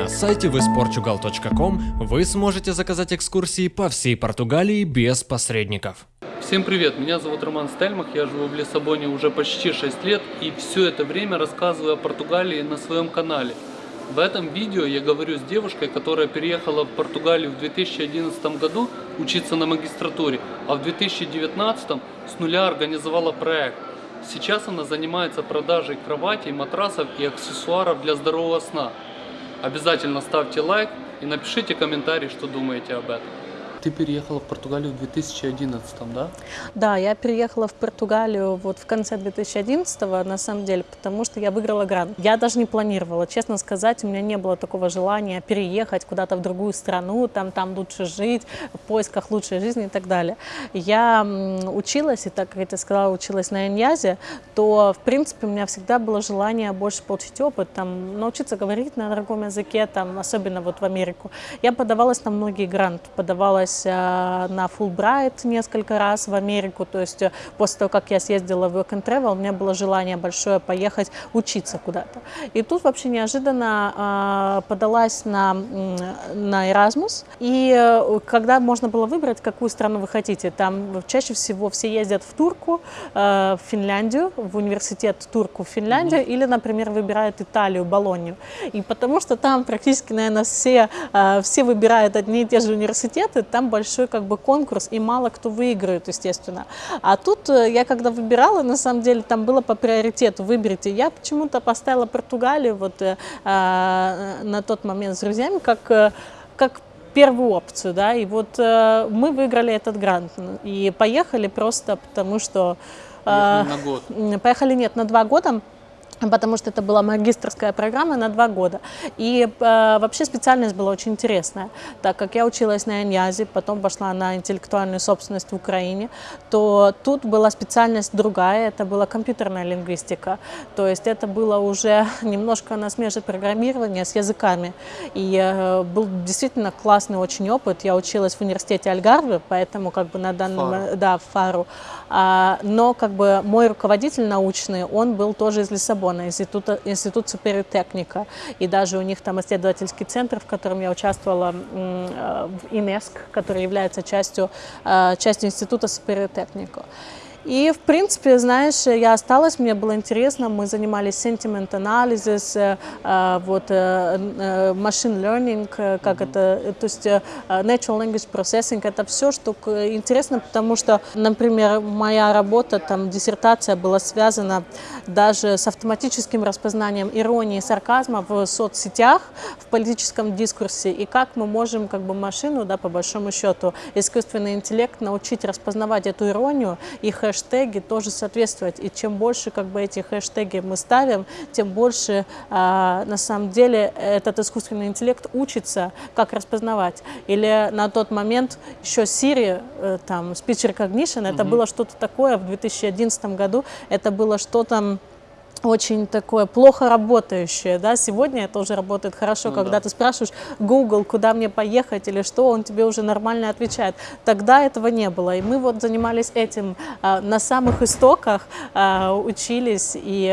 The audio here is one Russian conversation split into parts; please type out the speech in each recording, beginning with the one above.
На сайте visportugal.com вы сможете заказать экскурсии по всей Португалии без посредников. Всем привет, меня зовут Роман Стельмах, я живу в Лиссабоне уже почти 6 лет и все это время рассказываю о Португалии на своем канале. В этом видео я говорю с девушкой, которая переехала в Португалию в 2011 году учиться на магистратуре, а в 2019 с нуля организовала проект. Сейчас она занимается продажей кроватей, матрасов и аксессуаров для здорового сна. Обязательно ставьте лайк и напишите комментарий, что думаете об этом. Ты переехала в Португалию в 2011, да? Да, я переехала в Португалию вот в конце 2011 на самом деле, потому что я выиграла грант. Я даже не планировала, честно сказать, у меня не было такого желания переехать куда-то в другую страну, там, там лучше жить, в поисках лучшей жизни и так далее. Я училась, и так как я тебе сказала, училась на Иньязе, то, в принципе, у меня всегда было желание больше получить опыт, там, научиться говорить на другом языке, там, особенно вот в Америку. Я подавалась на многие гранты, подавалась подавалась э, на Fulbright несколько раз в Америку, то есть э, после того, как я съездила в Work and Travel, у меня было желание большое поехать учиться куда-то. И тут вообще неожиданно э, подалась на, на Erasmus, и когда можно было выбрать, какую страну вы хотите, там чаще всего все ездят в Турку, в Финляндию, в университет Турку в Финляндию, mm -hmm. или, например, выбирают Италию, Болонью. И потому что там практически, наверное, все, все выбирают одни и те же университеты, там там большой как бы конкурс, и мало кто выиграет, естественно. А тут э, я когда выбирала, на самом деле, там было по приоритету, выберите. Я почему-то поставила Португалию вот э, э, на тот момент с друзьями как, э, как первую опцию, да, и вот э, мы выиграли этот грант и поехали просто потому, что... Э, на год? Поехали, нет, на два года потому что это была магистрская программа на два года. И э, вообще специальность была очень интересная, так как я училась на Иньязе, потом пошла на интеллектуальную собственность в Украине, то тут была специальность другая, это была компьютерная лингвистика, то есть это было уже немножко на смеже программирования с языками. И э, был действительно классный очень опыт, я училась в университете Альгарве, поэтому как бы на данном, Фару. да, в Фару, но как бы мой руководитель научный, он был тоже из Лиссабона, института, институт суперитехника. И даже у них там исследовательский центр, в котором я участвовала э, в ИНЕСК, который является частью, э, частью института суперитехника. И, в принципе, знаешь, я осталась, мне было интересно, мы занимались sentiment analysis, э, э, вот, э, machine learning, как это, то есть natural language processing, это все, что интересно, потому что, например, моя работа, там, диссертация была связана даже с автоматическим распознанием иронии и сарказма в соцсетях, в политическом дискурсе, и как мы можем, как бы, машину, да, по большому счету, искусственный интеллект научить распознавать эту иронию и хэштеги тоже соответствовать. И чем больше как бы эти хэштеги мы ставим, тем больше а, на самом деле этот искусственный интеллект учится, как распознавать. Или на тот момент еще Siri, э, там, Speech Recognition, это было что-то такое в 2011 году, это было что-то очень такое плохо работающее, да, сегодня это уже работает хорошо, ну, когда да. ты спрашиваешь Google, куда мне поехать или что, он тебе уже нормально отвечает. Тогда этого не было, и мы вот занимались этим а, на самых истоках, а, учились, и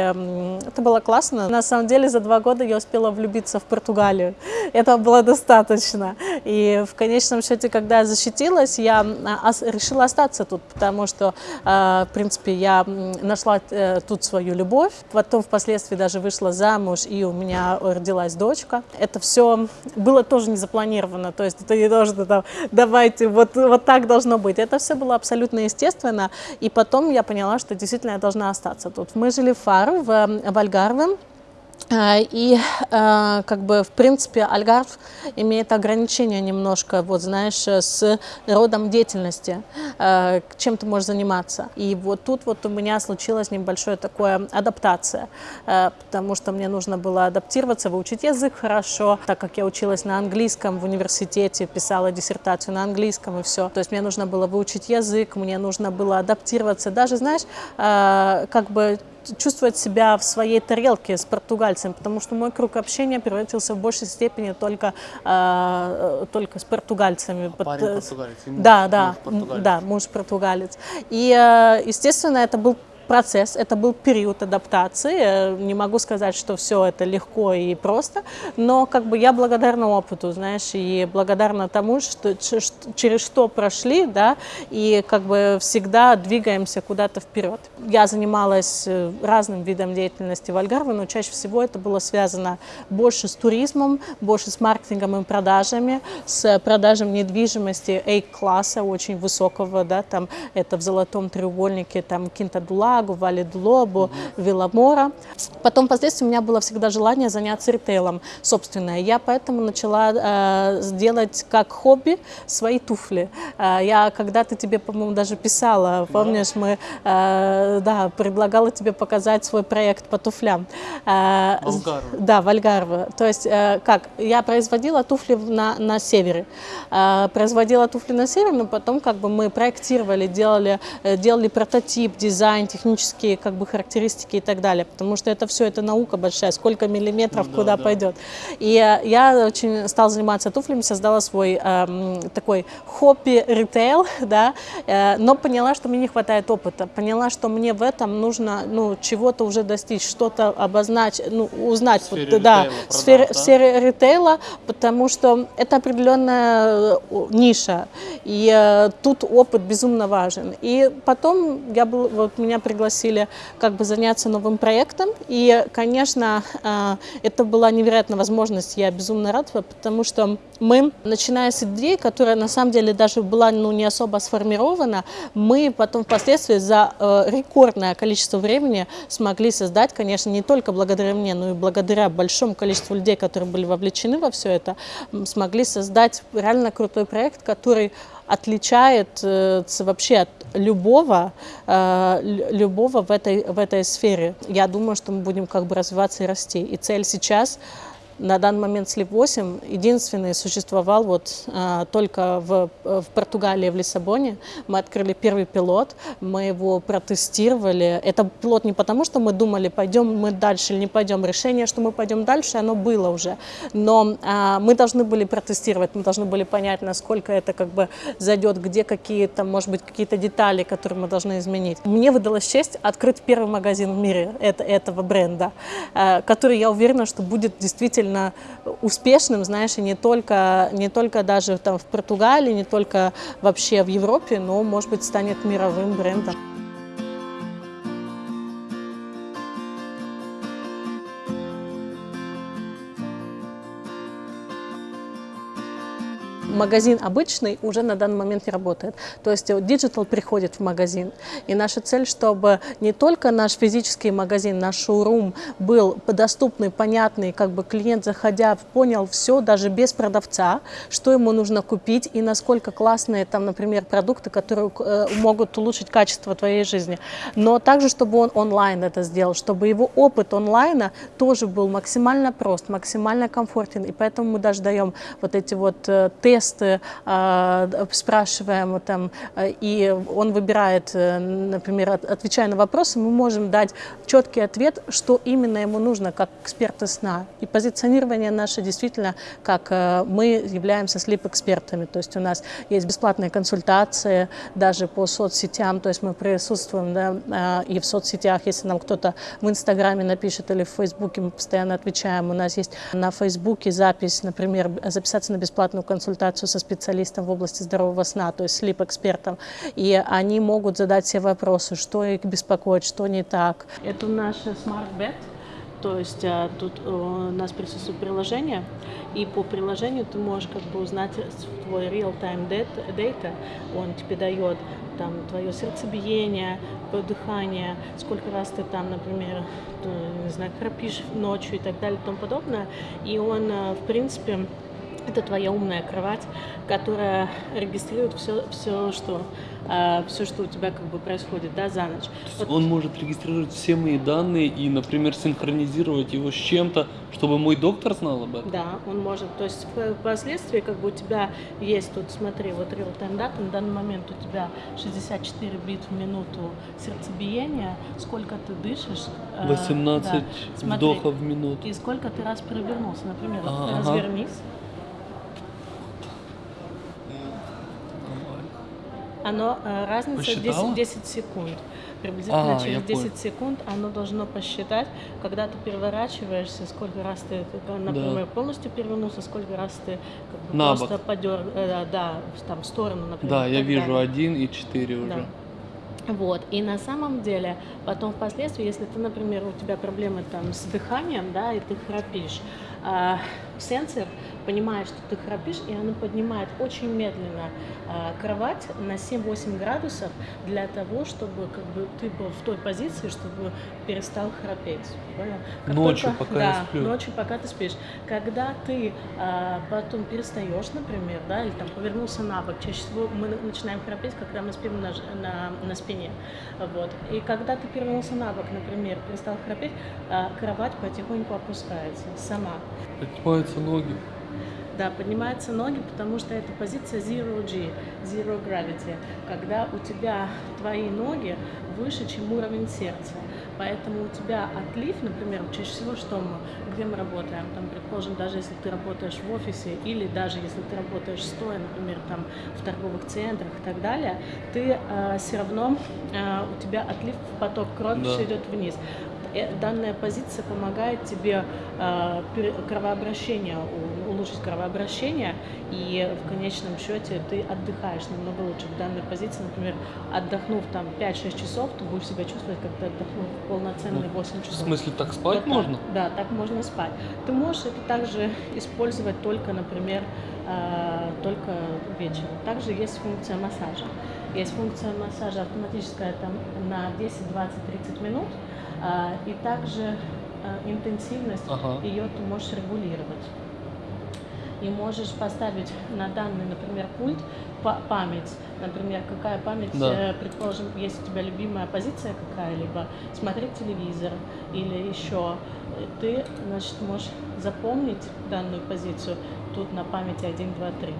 это было классно. На самом деле за два года я успела влюбиться в Португалию, этого было достаточно, и в конечном счете, когда я защитилась, я а, решила остаться тут, потому что, в принципе, я нашла а, тут свою любовь, потом впоследствии даже вышла замуж, и у меня родилась дочка. Это все было тоже не запланировано, то есть это не должно там, давайте, вот, вот так должно быть. Это все было абсолютно естественно, и потом я поняла, что действительно я должна остаться тут. Мы жили в Фару, в, в Альгарве, а, и а, как бы в принципе Альгарв имеет ограничения немножко, вот знаешь, с родом деятельности, а, чем ты можешь заниматься. И вот тут вот у меня случилась небольшая такая адаптация, потому что мне нужно было адаптироваться, выучить язык хорошо, так как я училась на английском в университете, писала диссертацию на английском и все. То есть мне нужно было выучить язык, мне нужно было адаптироваться. Даже, знаешь, как бы чувствовать себя в своей тарелке с португальцем, потому что мой круг общения превратился в большей степени только, э, только с португальцами. А парень португалец? Да, да, муж португалец. да, муж португалец. И, э, естественно, это был процесс, это был период адаптации. Э, Не могу сказать, что все это легко и просто, но как бы я благодарна опыту, знаешь, и благодарна тому, что через что прошли, да, и как бы всегда двигаемся куда-то вперед. Я занималась э, разным видом деятельности в Альгарве, но чаще всего это было связано больше с туризмом, больше с маркетингом и продажами, с продажей недвижимости A-класса, очень высокого, да, там это в Золотом треугольнике, там Кинта-Дулагу, Вали-Дулобу, Виламора. Потом, впоследствии, у меня было всегда желание заняться ритейлом собственное. Я поэтому начала э, сделать как хобби свои туфли. Э, я когда-то тебе, по-моему, даже писала, помнишь, мы, э, да, предлагала тебе показать свой проект по туфлям. Э, да, Вальгарва. То есть, э, как, я производила туфли на, на севере. Э, производила туфли на севере, но потом как бы мы проектировали, делали, э, делали прототип, дизайн, технические как бы характеристики и так далее. Потому что это все, это наука большая, сколько миллиметров Да, куда да. пойдет. И э, я очень стала заниматься туфлями, создала свой эм, такой хобби ритейл, да, э, но поняла, что мне не хватает опыта, поняла, что мне в этом нужно, ну, чего-то уже достичь, что-то обозначить, ну, узнать, В сфере вот, да, ритейла в сфере, в да? сфере ритейла, потому что это определенная э, ниша, и э, тут опыт безумно важен. И потом я был, вот меня пригласили как бы заняться новым проектом, и, конечно, э, это была невероятная возможность, я безумно рада, потому что мы, начиная с идеи, которая на самом деле даже была ну, не особо сформирована, мы потом впоследствии за э, рекордное количество времени смогли создать, конечно, не только благодаря мне, но и благодаря большому количеству людей, которые были вовлечены во все это, смогли создать реально крутой проект, который отличает э, вообще от любого, э, лю- любого в этой, в этой сфере. Я думаю, что мы будем как бы развиваться и расти. И цель сейчас на данный момент Sleep 8 единственный существовал вот а, только в, в Португалии, в Лиссабоне. Мы открыли первый пилот, мы его протестировали. Это пилот не потому, что мы думали, пойдем мы дальше или не пойдем. Решение, что мы пойдем дальше, оно было уже. Но а, мы должны были протестировать, мы должны были понять, насколько это как бы зайдет, где какие-то, может быть, какие-то детали, которые мы должны изменить. Мне выдалась честь открыть первый магазин в мире это, этого бренда, э, который, я уверена, что будет действительно успешным, знаешь, и не только, не только даже там в Португалии, не только вообще в Европе, но, может быть, станет мировым брендом. Магазин обычный уже на данный момент не работает. То есть э, digital приходит в магазин. И наша цель, чтобы не только наш физический магазин, наш шоурум был доступный, понятный, как бы клиент, заходя, понял все, даже без продавца, что ему нужно купить и насколько классные там, например, продукты, которые э, могут улучшить качество твоей жизни. Но также, чтобы он онлайн это сделал, чтобы его опыт онлайна тоже был максимально прост, максимально комфортен. И поэтому мы даже даем вот эти вот э, тесты, э, спрашиваем там, э, и он выбирает, э, например, от- отвечая на вопросы, мы можем дать четкий ответ, что именно ему нужно, как эксперты сна. И позиционирование наше действительно, как э, мы являемся слип-экспертами, то есть у нас есть бесплатные консультации даже по соцсетям, то есть мы присутствуем да, э, и в соцсетях, если нам кто-то в Инстаграме напишет или в Фейсбуке, мы постоянно отвечаем. У нас есть на Фейсбуке запись, например, записаться на бесплатную консультацию со специалистом в области здорового сна, то есть слип-экспертом, и они могут задать все вопросы, что их беспокоит, что не так. Это Smart Bed, то есть а, тут э, у нас присутствует приложение, и по приложению ты можешь как бы узнать твой real-time data, он тебе дает там твое сердцебиение, дыхание, сколько раз ты там, например, э, не знаю, храпишь ночью и так далее и тому подобное. И он, э, в принципе, это твоя умная кровать, которая регистрирует все, все, что, э, все, что у тебя как бы происходит, да, за ночь. Вот Он может регистрировать все мои данные и, например, синхронизировать его с чем-то, чтобы мой доктор знал об этом. Да, он может. То есть впоследствии как бы у тебя есть тут, смотри, вот real time data, на данный момент у тебя 64 бит в минуту сердцебиения, сколько ты дышишь. э, 18 да. Смотри, вдохов в минуту. И сколько ты раз перевернулся, например, вот Ага. Оно э, разница Посчитала? 10, 10 секунд. Приблизительно А, через 10 понял. секунд оно должно посчитать, когда ты переворачиваешься, сколько раз ты, э, например, полностью перевернулся, сколько раз ты как бы На просто бок. подер, э, да, там в сторону, например. Да, я вижу далее. один и четыре уже. Да. Вот, и на самом деле, потом впоследствии, если ты, например, у тебя проблемы там с дыханием, да, и ты храпишь, а, сенсор понимает, что ты храпишь, и он поднимает очень медленно а, кровать на 7-8 градусов для того, чтобы как бы ты был в той позиции, чтобы перестал храпеть. Ночью, только- пока я да, сплю. ночью, пока ты спишь. Когда ты а, потом перестаешь, например, да, или там повернулся на бок, чаще всего мы начинаем храпеть, когда мы спим на, на, на спине. Вот. И когда ты перевернулся на бок, например, перестал храпеть, а, кровать потихоньку опускается сама. Поднимаются ноги. Да, поднимаются ноги, потому что это позиция Zero G, Zero Gravity, когда у тебя твои ноги выше, чем уровень сердца. Поэтому у тебя отлив, например, чаще всего, что мы, где мы работаем, там, предположим, даже если ты работаешь в офисе или даже если ты работаешь стоя, например, там, в торговых центрах и так далее, ты все равно, э, у тебя отлив в поток крови Да. все идет вниз. Э, Данная позиция помогает тебе э, кровообращение, улучшить кровообращение, и в конечном счете ты отдыхаешь намного лучше. В данной позиции, например, отдохнув там 5-6 часов, ты будешь себя чувствовать, как ты отдохнул полноценные 8 В часов. смысле, так спать так. можно? Да, так можно спать. Ты можешь это также использовать только, например, э, только вечером. Также есть функция массажа. Есть функция массажа автоматическая там на 10, 20, 30 минут. а, И также э, интенсивность Ага. ее ты можешь регулировать. И можешь поставить на данный, например, пульт па- память. Например, какая память, Да. э, предположим, есть у тебя любимая позиция какая-либо, смотреть телевизор или еще, ты, значит, можешь запомнить данную позицию тут на памяти 1, 2, 3.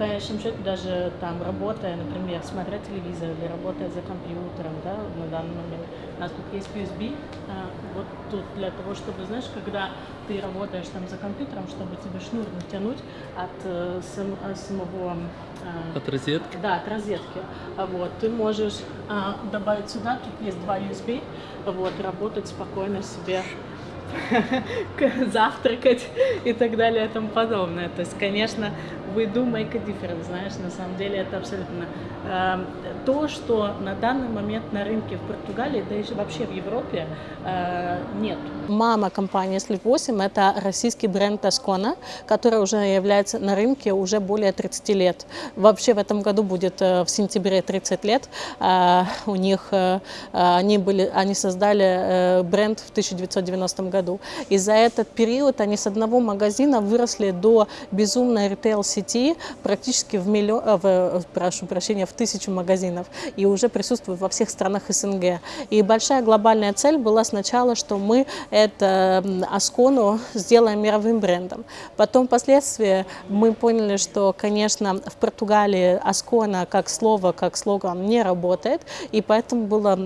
В конечном счете, даже там работая, например, смотря телевизор или работая за компьютером, да, на данный момент, у нас тут есть USB, а, вот тут для того, чтобы, знаешь, когда ты работаешь там за компьютером, чтобы тебе шнур натянуть от э, сам- э, самого а, От розетки? да, от розетки. А Вот, ты можешь а, добавить сюда, тут есть два USB, вот, работать спокойно себе, завтракать и так далее и тому подобное. То есть, конечно, we do make a difference, знаешь, на самом деле это абсолютно э, то, что на данный момент на рынке в Португалии, да и вообще в Европе э, нет. Мама компании Sleep 8 это российский бренд Ascona, который уже является на рынке уже более 30 лет. Вообще в этом году будет э, в сентябре 30 лет. Э, У них э, они были, они создали э, бренд в 1990 году. И за этот период они с одного магазина выросли до безумной ритейл-сети практически в миллион, э, в, э, прошу прощения, в тысячу магазинов и уже присутствуют во всех странах СНГ. И большая глобальная цель была сначала, что мы это Аскону сделаем мировым брендом. Потом впоследствии мы поняли, что, конечно, в Португалии Аскона как слово, как слоган не работает, и поэтому было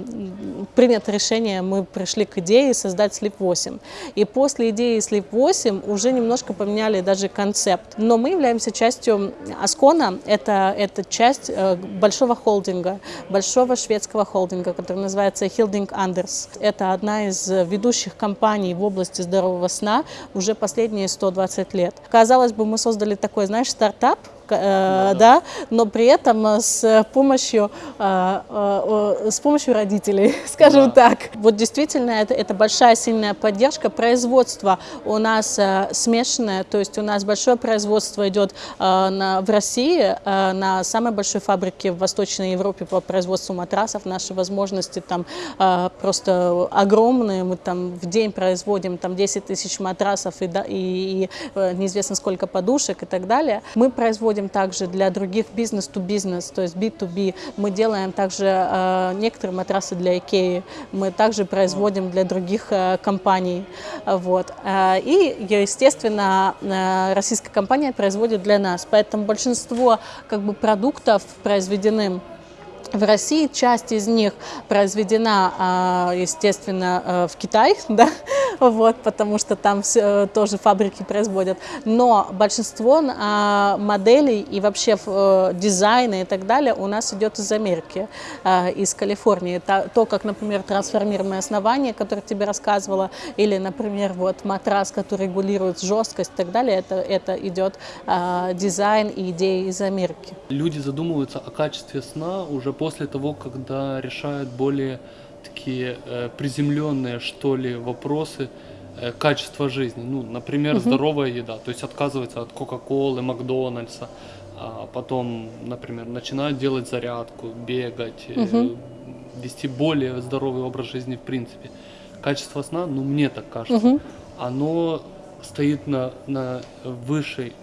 принято решение, мы пришли к идее создать Sleep 8. И после идеи Sleep 8 уже немножко поменяли даже концепт. Но мы являемся частью Аскона, это, это часть э, большого холдинга, большого шведского холдинга, который называется Hilding Anders. Это одна из ведущих компаний в области здорового сна уже последние 120 лет. Казалось бы, мы создали такой, знаешь, стартап, э, да, но при этом э, с помощью, э, с помощью родителей, скажем так. Вот действительно, это, это большая сильная поддержка. Производство у нас смешанное, то есть у нас большое производство идет на, в России, на самой большой фабрике в Восточной Европе по производству матрасов. Наши возможности там просто огромные. Мы там в день производим там 10 тысяч матрасов и, да- и, и, неизвестно сколько подушек и так далее. Мы производим также для других бизнес-то-бизнес, то есть B2B. Мы делаем также э, некоторые матрасы для Икеи. Мы также производим для других э, компаний. Вот. Э, И, естественно, э, российская компания производит для нас. Поэтому большинство как бы, продуктов произведены в России часть из них произведена, а, естественно, э, в Китае, да, вот, потому что там все, тоже фабрики производят. Но большинство а, моделей и вообще э, дизайна и так далее у нас идет из Америки, а, из Калифорнии. То, как, например, трансформируемое основание, которое тебе рассказывала, или, например, вот матрас, который регулирует жесткость и так далее, это, это идет дизайн и идеи из Америки. Люди задумываются о качестве сна уже после того, когда решают более такие э, приземленные, что ли, вопросы э, качества жизни. Ну, например, угу. здоровая еда, то есть отказывается от Кока-Колы, Макдональдса, а потом, например, начинают делать зарядку, бегать, угу. э, вести более здоровый образ жизни в принципе. Качество сна, ну, мне так кажется, угу. оно стоит на, на высшей,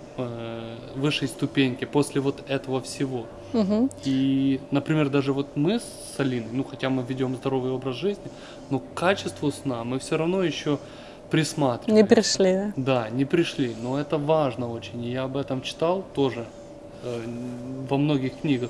высшей ступеньке после вот этого всего. Угу. И, например, даже вот мы с Алиной, ну хотя мы ведем здоровый образ жизни, но к качеству сна мы все равно еще присматриваем. Не пришли, да? Да, не пришли, но это важно очень. И я об этом читал тоже э, во многих книгах.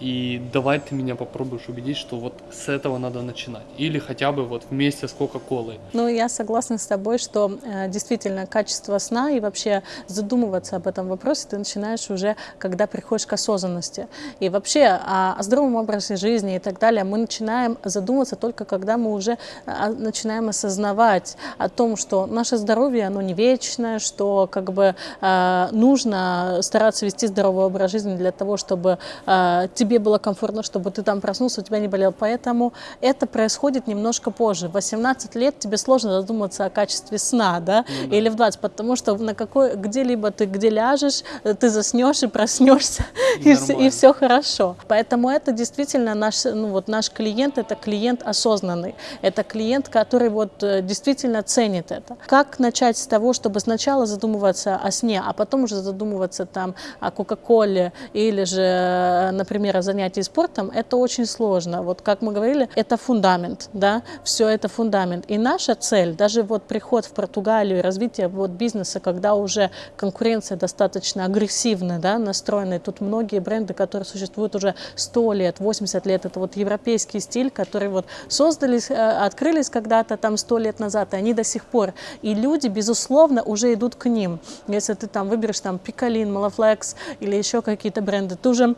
И давай ты меня попробуешь убедить, что вот с этого надо начинать. Или хотя бы вот вместе с Кока-Колой. Ну, я согласна с тобой, что э, действительно качество сна и вообще задумываться об этом вопросе ты начинаешь уже, когда приходишь к осознанности. И вообще о, о здоровом образе жизни и так далее мы начинаем задумываться только когда мы уже э, начинаем осознавать о том, что наше здоровье, оно не вечное, что как бы э, нужно стараться вести здоровый образ жизни для того, чтобы э, было комфортно, чтобы ты там проснулся, у тебя не болел. Поэтому это происходит немножко позже. В 18 лет тебе сложно задуматься о качестве сна, да, ну, да. или в 20, потому что на какой, где-либо ты где ляжешь, ты заснешь и проснешься, и, все, и все хорошо. Поэтому это действительно наш, ну, вот наш клиент, это клиент осознанный, это клиент, который вот э, действительно ценит это. Как начать с того, чтобы сначала задумываться о сне, а потом уже задумываться там о Кока-Коле или же, э, например, о занятий спортом, это очень сложно. Вот как мы говорили, это фундамент, да, все это фундамент. И наша цель, даже вот приход в Португалию, развитие вот бизнеса, когда уже конкуренция достаточно агрессивная, да, настроенная, тут многие бренды, которые существуют уже 100 лет, 80 лет, это вот европейский стиль, который вот создались, э, открылись когда-то там 100 лет назад, и они до сих пор. И люди, безусловно, уже идут к ним. Если ты там выберешь там Пикалин, Малафлекс или еще какие-то бренды, ты уже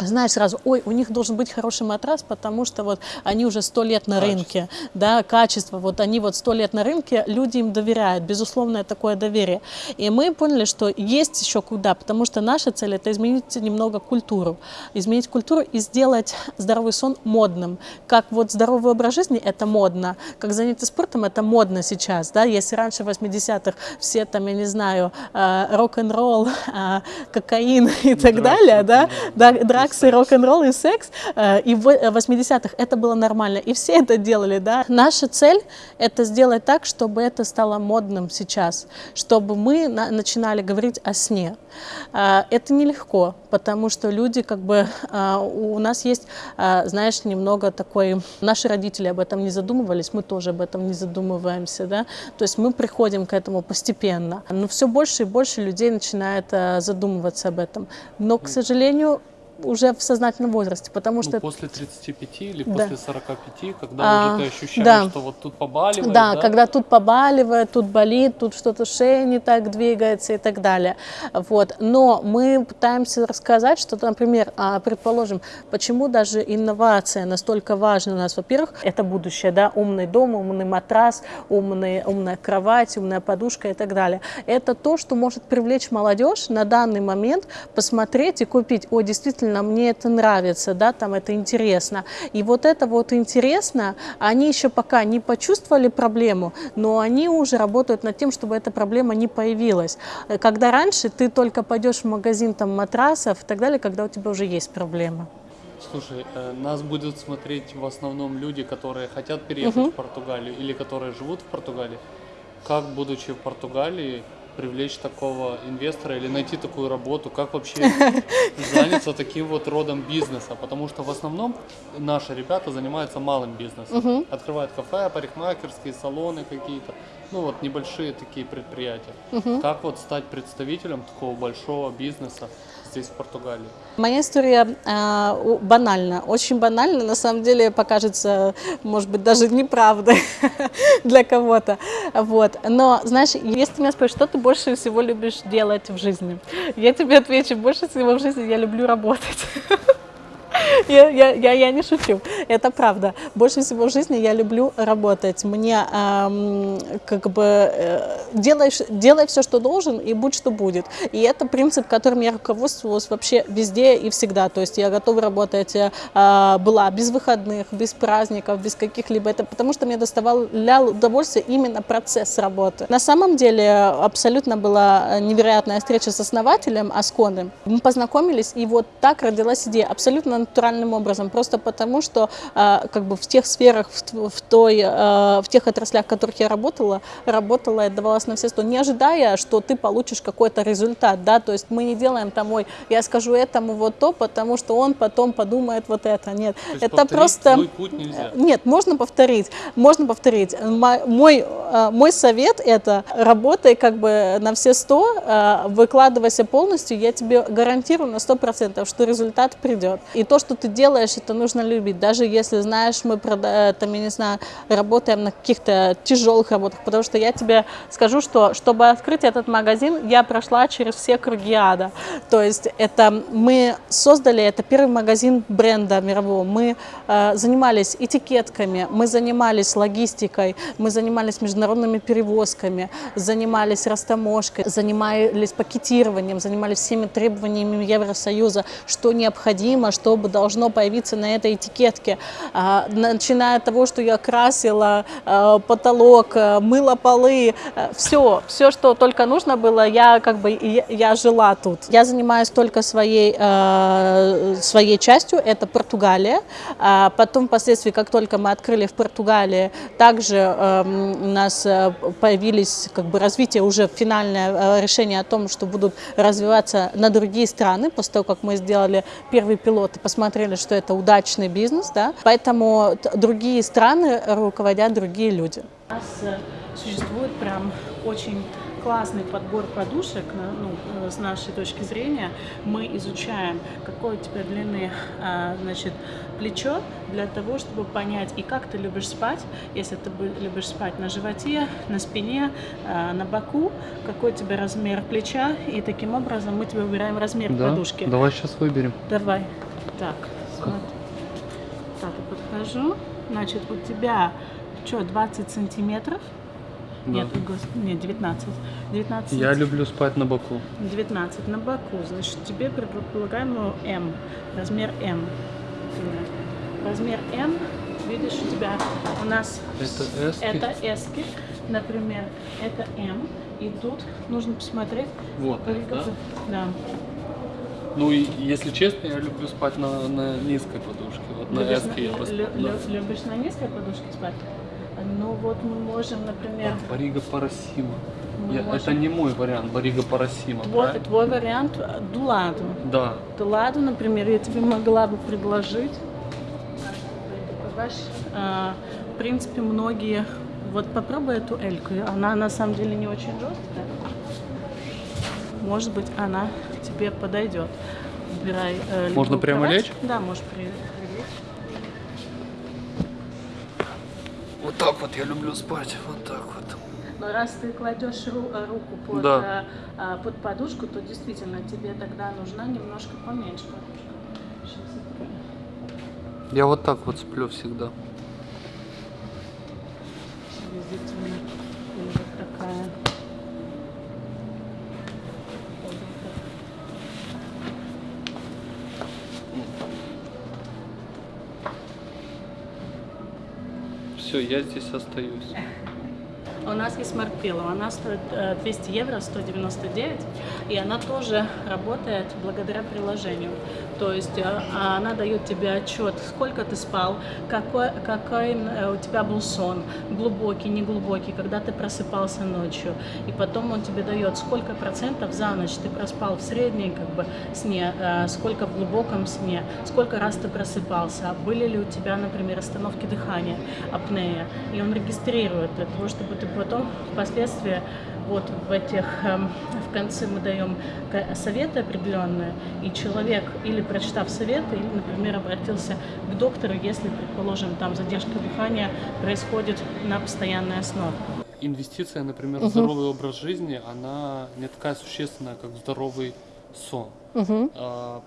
знаешь сразу, ой, у них должен быть хороший матрас, потому что вот они уже сто лет на качество. рынке, да, качество, вот они вот сто лет на рынке, люди им доверяют, безусловное такое доверие. И мы поняли, что есть еще куда, потому что наша цель это изменить немного культуру, изменить культуру и сделать здоровый сон модным. Как вот здоровый образ жизни это модно, как занятие спортом это модно сейчас, да, если раньше в 80-х все там, я не знаю, э, рок-н-ролл, э, кокаин и так далее, да, да, драк секс, и рок-н-ролл, и секс. Э, и в 80-х это было нормально, и все это делали, да. Наша цель — это сделать так, чтобы это стало модным сейчас, чтобы мы начинали говорить о сне. Э, это нелегко, потому что люди как бы... Э, у нас есть, знаешь, немного такой... Наши родители об этом не задумывались, мы тоже об этом не задумываемся, да. То есть мы приходим к этому постепенно. Но все больше и больше людей начинает задумываться об этом. Но, к сожалению, уже в сознательном возрасте, потому что... Ну, после 35 или да. после 45, когда а, уже ты ощущаешь, да. что вот тут побаливает, да? Да, когда тут побаливает, тут болит, тут что-то шея не так двигается и так далее. Вот. Но мы пытаемся рассказать, что, например, а, предположим, почему даже инновация настолько важна у нас. Во-первых, это будущее, да, умный дом, умный матрас, умный, умная кровать, умная подушка и так далее. Это то, что может привлечь молодежь на данный момент, посмотреть и купить, о, действительно, действительно мне это нравится, да, там это интересно. И вот это вот интересно, они еще пока не почувствовали проблему, но они уже работают над тем, чтобы эта проблема не появилась. Когда раньше ты только пойдешь в магазин там матрасов и так далее, когда у тебя уже есть проблема. Слушай, э, нас будут смотреть в основном люди, которые хотят переехать угу. в Португалию или которые живут в Португалии. Как, будучи в Португалии, привлечь такого инвестора или найти такую работу? Как вообще заняться таким вот родом бизнеса? Потому что в основном наши ребята занимаются малым бизнесом. Открывают кафе, парикмахерские, салоны какие-то. Ну вот небольшие такие предприятия. Как вот стать представителем такого большого бизнеса здесь, в Португалии? Моя история э, банальна, очень банальна, на самом деле покажется, может быть, даже неправдой для кого-то. Вот. Но, знаешь, если ты меня спросишь, что ты больше всего любишь делать в жизни, я тебе отвечу, больше всего в жизни я люблю работать. Я, я, я, я не шучу, это правда. Больше всего в жизни я люблю работать. Мне эм, как бы э, делай, делай все, что должен, и будь что будет. И это принцип, которым я руководствовалась вообще везде и всегда. То есть я готова работать э, была без выходных, без праздников, без каких-либо. Это потому что мне доставлял удовольствие именно процесс работы. На самом деле абсолютно была невероятная встреча с основателем Асконы. Мы познакомились, и вот так родилась идея абсолютно натуральным образом, просто потому что э, как бы в тех сферах, в, в той, э, в тех отраслях, в которых я работала, работала и отдавалась на все сто, не ожидая, что ты получишь какой-то результат, да, то есть мы не делаем там, ой, я скажу этому вот то, потому что он потом подумает вот это, нет, То это просто... путь нельзя. Нет, можно повторить, можно повторить. Мо- Мой, э, мой совет это работай как бы на все сто, выкладывайся полностью, я тебе гарантирую на сто процентов, что результат придет. И то, что ты делаешь, это нужно любить, даже если, знаешь, мы, прода- там, я не знаю, работаем на каких-то тяжелых работах, потому что я тебе скажу, что чтобы открыть этот магазин, я прошла через все круги ада. То есть это мы создали, это первый магазин бренда мирового. Мы э, занимались этикетками, мы занимались логистикой, мы занимались международными перевозками, занимались растаможкой, занимались пакетированием, занимались всеми требованиями Евросоюза, что необходимо, чтобы должно появиться на этой этикетке. А, начиная от того, что я красила э, потолок, э, мыла полы, все, все, что только нужно было, я как бы я жила тут. Я занимаюсь только своей своей частью, это Португалия. А потом, впоследствии, как только мы открыли в Португалии, также эм, у нас э, появились как бы развитие уже финальное э, решение о том, что будут развиваться на другие страны после того, как мы сделали первый пилот и посмотрели, что это удачный бизнес, да. Поэтому другие страны руководят другие люди. У нас э, существует прям очень классный подбор подушек, ну, э, с нашей точки зрения. Мы изучаем, какой у тебя длины, а, значит, плечо, для того, чтобы понять, и как ты любишь спать, если ты любишь спать на животе, на спине, а, на боку, какой у тебя размер плеча, и таким образом мы тебе выбираем размер подушки. Давай сейчас выберем. Давай. Так, смотри. Так, я подхожу. Значит, у тебя что, 20 сантиметров? Нет, гос- нет, 19. 19 Я люблю спать на боку. 19 на боку. Значит, тебе предполагаем ну, М. Размер М. Размер М. Видишь, у тебя у нас Это эски? это эски, например, это М. И тут нужно посмотреть. Вот, да? Да. Ну и если честно, я люблю спать на, на низкой подушке. Вот на Любишь эске я бы лю- лю- любишь на низкой подушке спать? Ну вот мы можем, например, Барига Парасима. Я- можем- Это не мой вариант, Барига Парасима. твой, правильно? твой вариант э, до ладу. Да. До ладу, например, я тебе могла бы предложить. Понимаешь, а, В принципе, многие... Вот попробуй эту эльку. Она на самом деле не очень жесткая. Может быть, она тебе подойдет. Выбирай э, Можно прямо кровать. лечь? Да, можешь при- прилечь. Вот так вот я люблю спать. Вот так вот. Но раз ты кладешь ру- руку под, Да. э, а, под подушку, то действительно тебе тогда нужна немножко поменьше подушка. Я вот так вот сплю всегда. Приблизительно. И вот такая. Вот так. Все, я здесь остаюсь. У нас есть Smart Pillow, она стоит э, 200 евро, 199, и она тоже работает благодаря приложению. То есть э, она дает тебе отчет, сколько ты спал, какой, какой э, у тебя был сон, глубокий, неглубокий, когда ты просыпался ночью. И потом он тебе дает, сколько процентов за ночь ты проспал в среднем как бы, сне, э, сколько в глубоком сне, сколько раз ты просыпался, были ли у тебя, например, остановки дыхания, апнея. И он регистрирует для того, чтобы ты потом впоследствии вот в этих, эм, в конце мы даем советы определенные, и человек или прочитав советы, или, например, обратился к доктору, если, предположим, там задержка дыхания происходит на постоянной основе. Инвестиция, например, в здоровый образ жизни, она не такая существенная, как здоровый сон. А,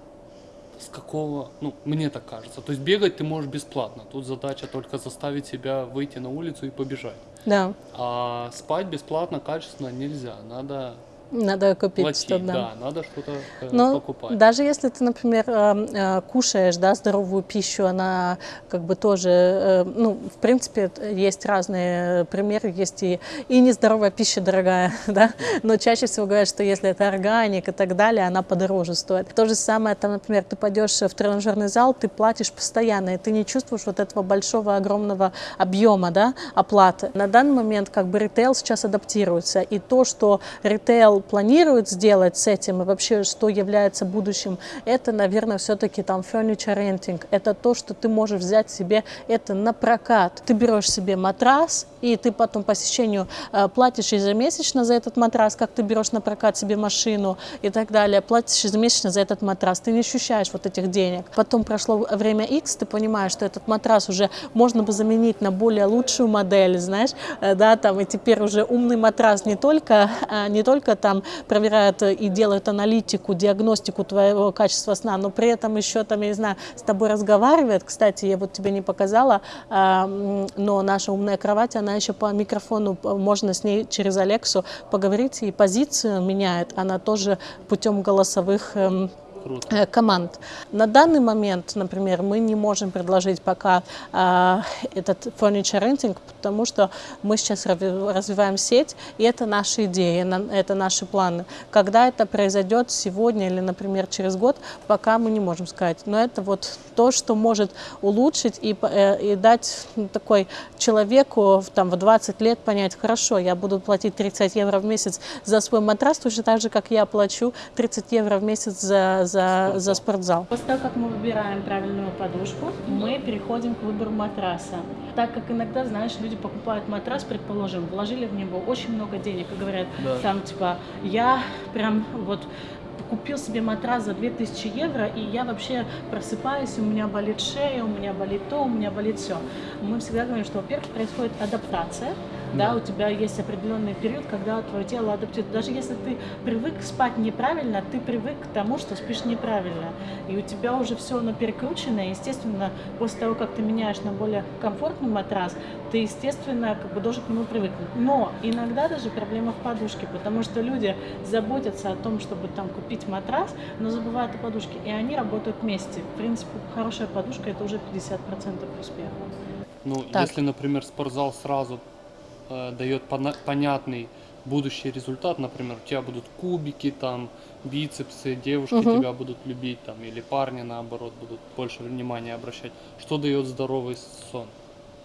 с какого, ну, мне так кажется. То есть бегать ты можешь бесплатно. Тут задача только заставить себя выйти на улицу и побежать. Да, А спать бесплатно, качественно нельзя. Надо надо купить платить, что-то. да, надо что-то э, Но покупать. даже если ты, например, э, э, кушаешь да, здоровую пищу, она как бы тоже, э, ну, в принципе, есть разные примеры, есть и, и нездоровая пища дорогая, да, но чаще всего говорят, что если это органик и так далее, она подороже стоит. То же самое, там, например, ты пойдешь в тренажерный зал, ты платишь постоянно, и ты не чувствуешь вот этого большого, огромного объема, да, оплаты. На данный момент как бы ритейл сейчас адаптируется, и то, что ритейл планирует сделать с этим, и вообще, что является будущим, это, наверное, все-таки там furniture renting. Это то, что ты можешь взять себе это на прокат. Ты берешь себе матрас, и ты потом по посещению э, платишь ежемесячно за этот матрас, как ты берешь на прокат себе машину и так далее, платишь ежемесячно за этот матрас. Ты не ощущаешь вот этих денег. Потом прошло время X, ты понимаешь, что этот матрас уже можно бы заменить на более лучшую модель, знаешь, э, да, там, и теперь уже умный матрас не только, э, не только там проверяет и делает аналитику, диагностику твоего качества сна, но при этом еще там, я не знаю, с тобой разговаривает. Кстати, я вот тебе не показала, а, но наша умная кровать, она еще по микрофону, можно с ней через Алексу поговорить, и позицию меняет. Она тоже путем голосовых эм, Круто. э, команд. На данный момент, например, мы не можем предложить пока а, этот furniture renting, потому что мы сейчас развиваем сеть, и это наши идеи, это наши планы. Когда это произойдет сегодня или, например, через год, пока мы не можем сказать. Но это вот то, что может улучшить и, э, и дать ну, такой человеку там, в 20 лет понять, хорошо, я буду платить 30 евро в месяц за свой матрас, точно так же, как я плачу 30 евро в месяц за, за, за спортзал. После того, как мы выбираем правильную подушку, мы переходим к выбору матраса. Так как иногда, знаешь, люди покупают матрас, предположим, вложили в него очень много денег и говорят, Да. там, типа, я прям вот купил себе матрас за 2000 евро, и я вообще просыпаюсь, у меня болит шея, у меня болит то, у меня болит все. Мы всегда говорим, что, во-первых, происходит адаптация, да, Да. у тебя есть определенный период, когда твое тело адаптирует. Даже если ты привык спать неправильно, ты привык к тому, что спишь неправильно. И у тебя уже все оно перекручено. И, естественно, после того, как ты меняешь на более комфортный матрас, ты, естественно, как бы должен к нему привыкнуть. Но иногда даже проблема в подушке, потому что люди заботятся о том, чтобы там купить матрас, но забывают о подушке. И они работают вместе. В принципе, хорошая подушка это уже 50% успеха. Ну, Так. если, например, спортзал сразу э, дает понятный будущий результат, например, у тебя будут кубики, там, бицепсы, девушки Мгм. тебя будут любить, там, или парни, наоборот, будут больше внимания обращать. Что дает здоровый сон?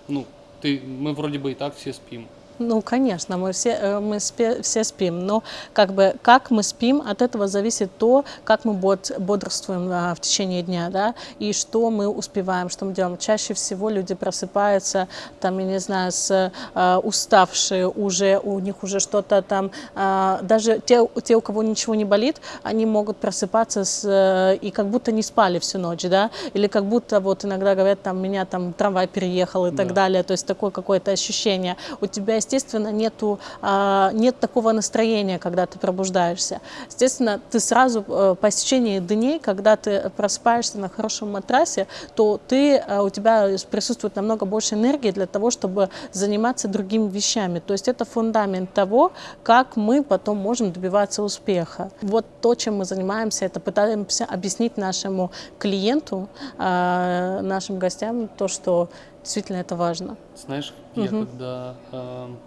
Ну, ты, мы вроде бы и так все спим. Ну, конечно, мы все, э, мы спе- все спим, но как бы как мы спим, от этого зависит то, как мы бод- бодрствуем а, в течение дня, да, и что мы успеваем, что мы делаем. Чаще всего люди просыпаются, там, я не знаю, с а, уставшие уже, у них уже что-то там, а, даже те, те, у кого ничего не болит, они могут просыпаться с, э, и как будто не спали всю ночь, да, или как будто вот иногда говорят, там, меня там трамвай переехал и так Да. далее, то есть такое какое-то ощущение. У тебя, естественно, нету, а, нет такого настроения, когда ты пробуждаешься. Естественно, ты сразу э, по истечении дней, когда ты просыпаешься на хорошем матрасе, то ты, э, у тебя присутствует намного больше энергии для того, чтобы заниматься другими вещами. То есть это фундамент того, как мы потом можем добиваться успеха. Вот то, чем мы занимаемся, это пытаемся объяснить нашему клиенту, э, нашим гостям, то, что действительно это важно. Знаешь, я когда эм,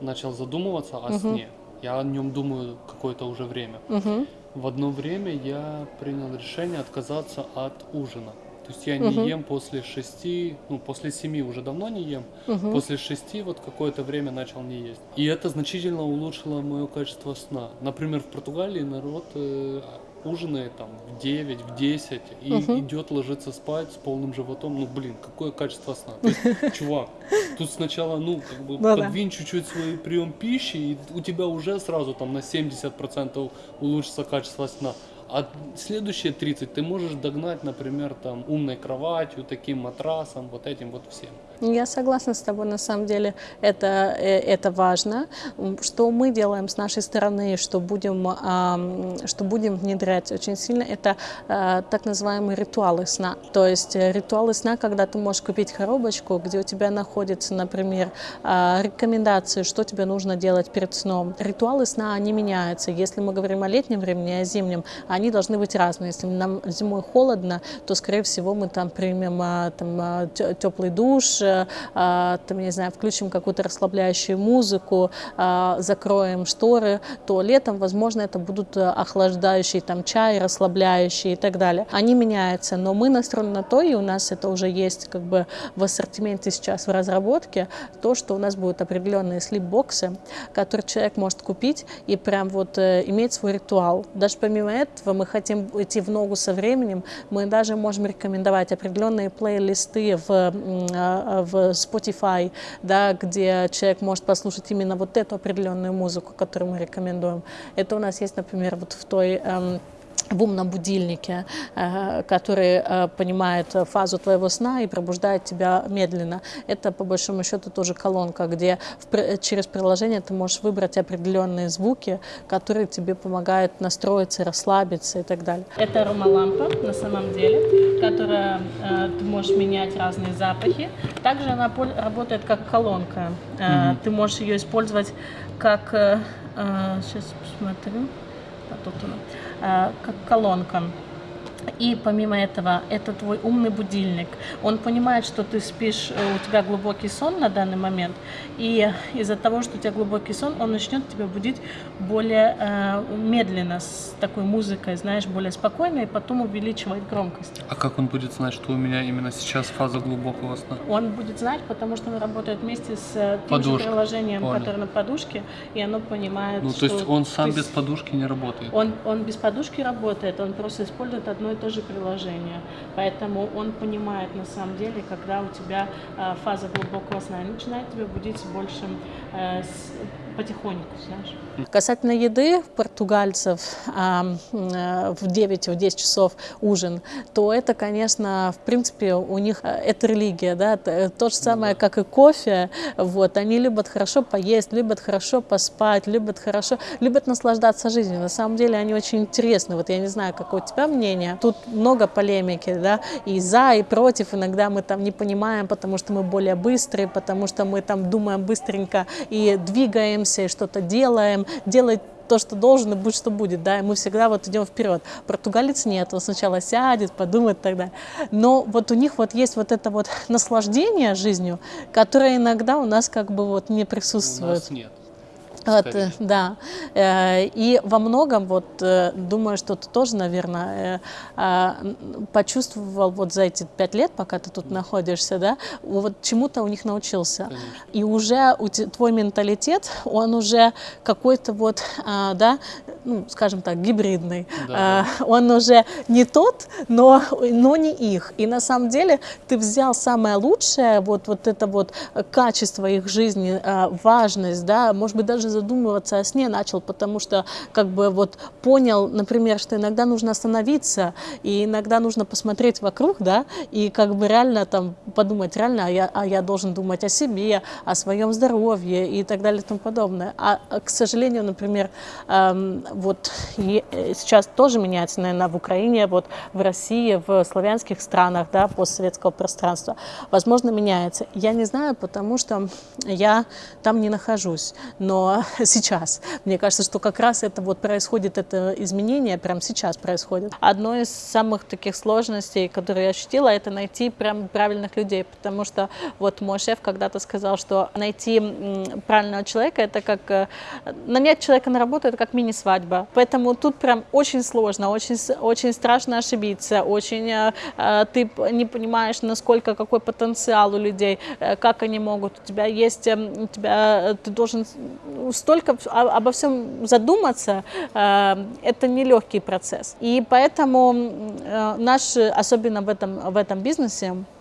начал задумываться о сне. Я о нем думаю какое-то уже время. Мгм. В одно время я принял решение отказаться от ужина. То есть я не ем после шести, ну после семи уже давно не ем. После шести вот какое-то время начал не есть. И это значительно улучшило мое качество сна. Например, в Португалии народ э, ужинает там в 9, в 10 и идет ложиться спать с полным животом. Ну блин, какое качество сна. То есть, чувак, тут сначала, ну, как бы Ну да. подвинь чуть-чуть свой прием пищи, и у тебя уже сразу там на 70% улучшится качество сна. А следующие 30 ты можешь догнать, например, там умной кроватью, таким матрасом, вот этим вот всем. Я согласна с тобой, на самом деле это, э, это важно. Что мы делаем с нашей стороны, что будем, что будем внедрять очень сильно, это э, так называемые ритуалы сна. То есть э, ритуалы сна, когда ты можешь купить коробочку, где у тебя находится, например, а, рекомендации, что тебе нужно делать перед сном. Ритуалы сна, они меняются. Если мы говорим о летнем времени, о зимнем, они должны быть разные. Если нам зимой холодно, то, скорее всего, мы там примем а, там, теплый душ, э, а, там, не знаю, включим какую-то расслабляющую музыку, а, закроем шторы, то летом, возможно, это будут э, охлаждающие там чай, расслабляющие и так далее. Они меняются, но мы настроены на то, и у нас это уже есть как бы в ассортименте сейчас в разработке, то, что у нас будут определенные слип-боксы, которые человек может купить и прям вот э, иметь свой ритуал. Даже помимо этого мы хотим идти в ногу со временем, мы даже можем рекомендовать определенные плейлисты в, а, в Spotify, да, где человек может послушать именно вот эту определенную музыку, которую мы рекомендуем. Это у нас есть, например, вот в той эм, в умном будильнике, э, который э, понимает фазу твоего сна и пробуждает тебя медленно. Это, по большому счету, тоже колонка, где в через приложение ты можешь выбрать определенные звуки, которые тебе помогают настроиться, расслабиться и так далее. Это аромалампа на самом деле, которая э, ты можешь менять разные запахи. Также она работает как колонка. Э, Ты можешь ее использовать как... Сейчас посмотрю. А тут она. А, как колонка. И помимо этого, это твой умный будильник. Он понимает, что ты спишь, э, у тебя глубокий сон на данный момент, и из-за того, что у тебя глубокий сон, он начнет тебя будить более э, медленно, с такой музыкой, знаешь, более спокойно, и потом увеличивать громкость. А как он будет знать, что у меня именно сейчас фаза глубокого сна? Он будет знать, потому что он работает вместе с э, тем же Подушка. приложением, Понял. которое на подушке, и оно понимает, Ну, то есть он сам без подушки не работает. Он, он без подушки работает, он просто использует одно и то же приложение. Поэтому он понимает на самом деле, когда у тебя э, фаза глубокого сна, начинает тебя будить больше э, потихоньку, знаешь. Касательно еды португальцев а, э, в 9-10 часов ужин, то это, конечно, в принципе, у них э, это религия, да, т- то же самое, как и кофе, вот, они любят хорошо поесть, любят хорошо поспать, любят хорошо, любят наслаждаться жизнью. На самом деле они очень интересны, вот я не знаю, какое у тебя мнение, тут много полемики, да, и за, и против, иногда мы там не понимаем, потому что мы более быстрые, потому что мы там думаем быстренько и двигаемся, и что-то делаем, делай то, что должен, и будь что будет, да, и мы всегда вот идем вперед. Португалец нет, он сначала сядет, подумает тогда. Но вот у них вот есть вот это вот наслаждение жизнью, которое иногда у нас как бы вот не У присутствует. нас нет. Вот, да. Э, И во многом, вот, э, думаю, что ты тоже, наверное, э, а, почувствовал вот за эти пять лет, пока ты тут находишься, да, вот чему-то у них научился. Конечно. И уже у твой менталитет, он уже какой-то вот, а, да, ну, скажем так, гибридный. Да, А, Он уже не тот, но, но не их. И на самом деле ты взял самое лучшее, вот, вот это вот качество их жизни, а, важность, да, может быть, даже задумываться о сне начал, потому что как бы вот понял, например, что иногда нужно остановиться, и иногда нужно посмотреть вокруг, да, и как бы реально там подумать, реально, а я, а я должен думать о себе, о своем здоровье и так далее и тому подобное. А, а, к сожалению, например, эм, вот э, сейчас тоже меняется, наверное, в Украине, вот в России, в славянских странах, да, постсоветского пространства. Возможно, меняется. Я не знаю, потому что я там не нахожусь. Но сейчас, мне кажется, что как раз это вот происходит, это изменение прямо сейчас происходит. Одно из самых таких сложностей, которые я ощутила, это найти прям правильных людей, потому что вот мой шеф когда-то сказал, что найти правильного человека, это как э, нанять человека на работу, это как мини-свадьба. Поэтому тут прям очень сложно, очень, очень страшно ошибиться, очень э, э, ты не понимаешь, насколько, какой потенциал у людей, как они могут. У тебя есть, у тебя, ты должен столько обо всем задуматься, это нелегкий процесс. И поэтому наш, особенно в этом, в этом бизнесе, а,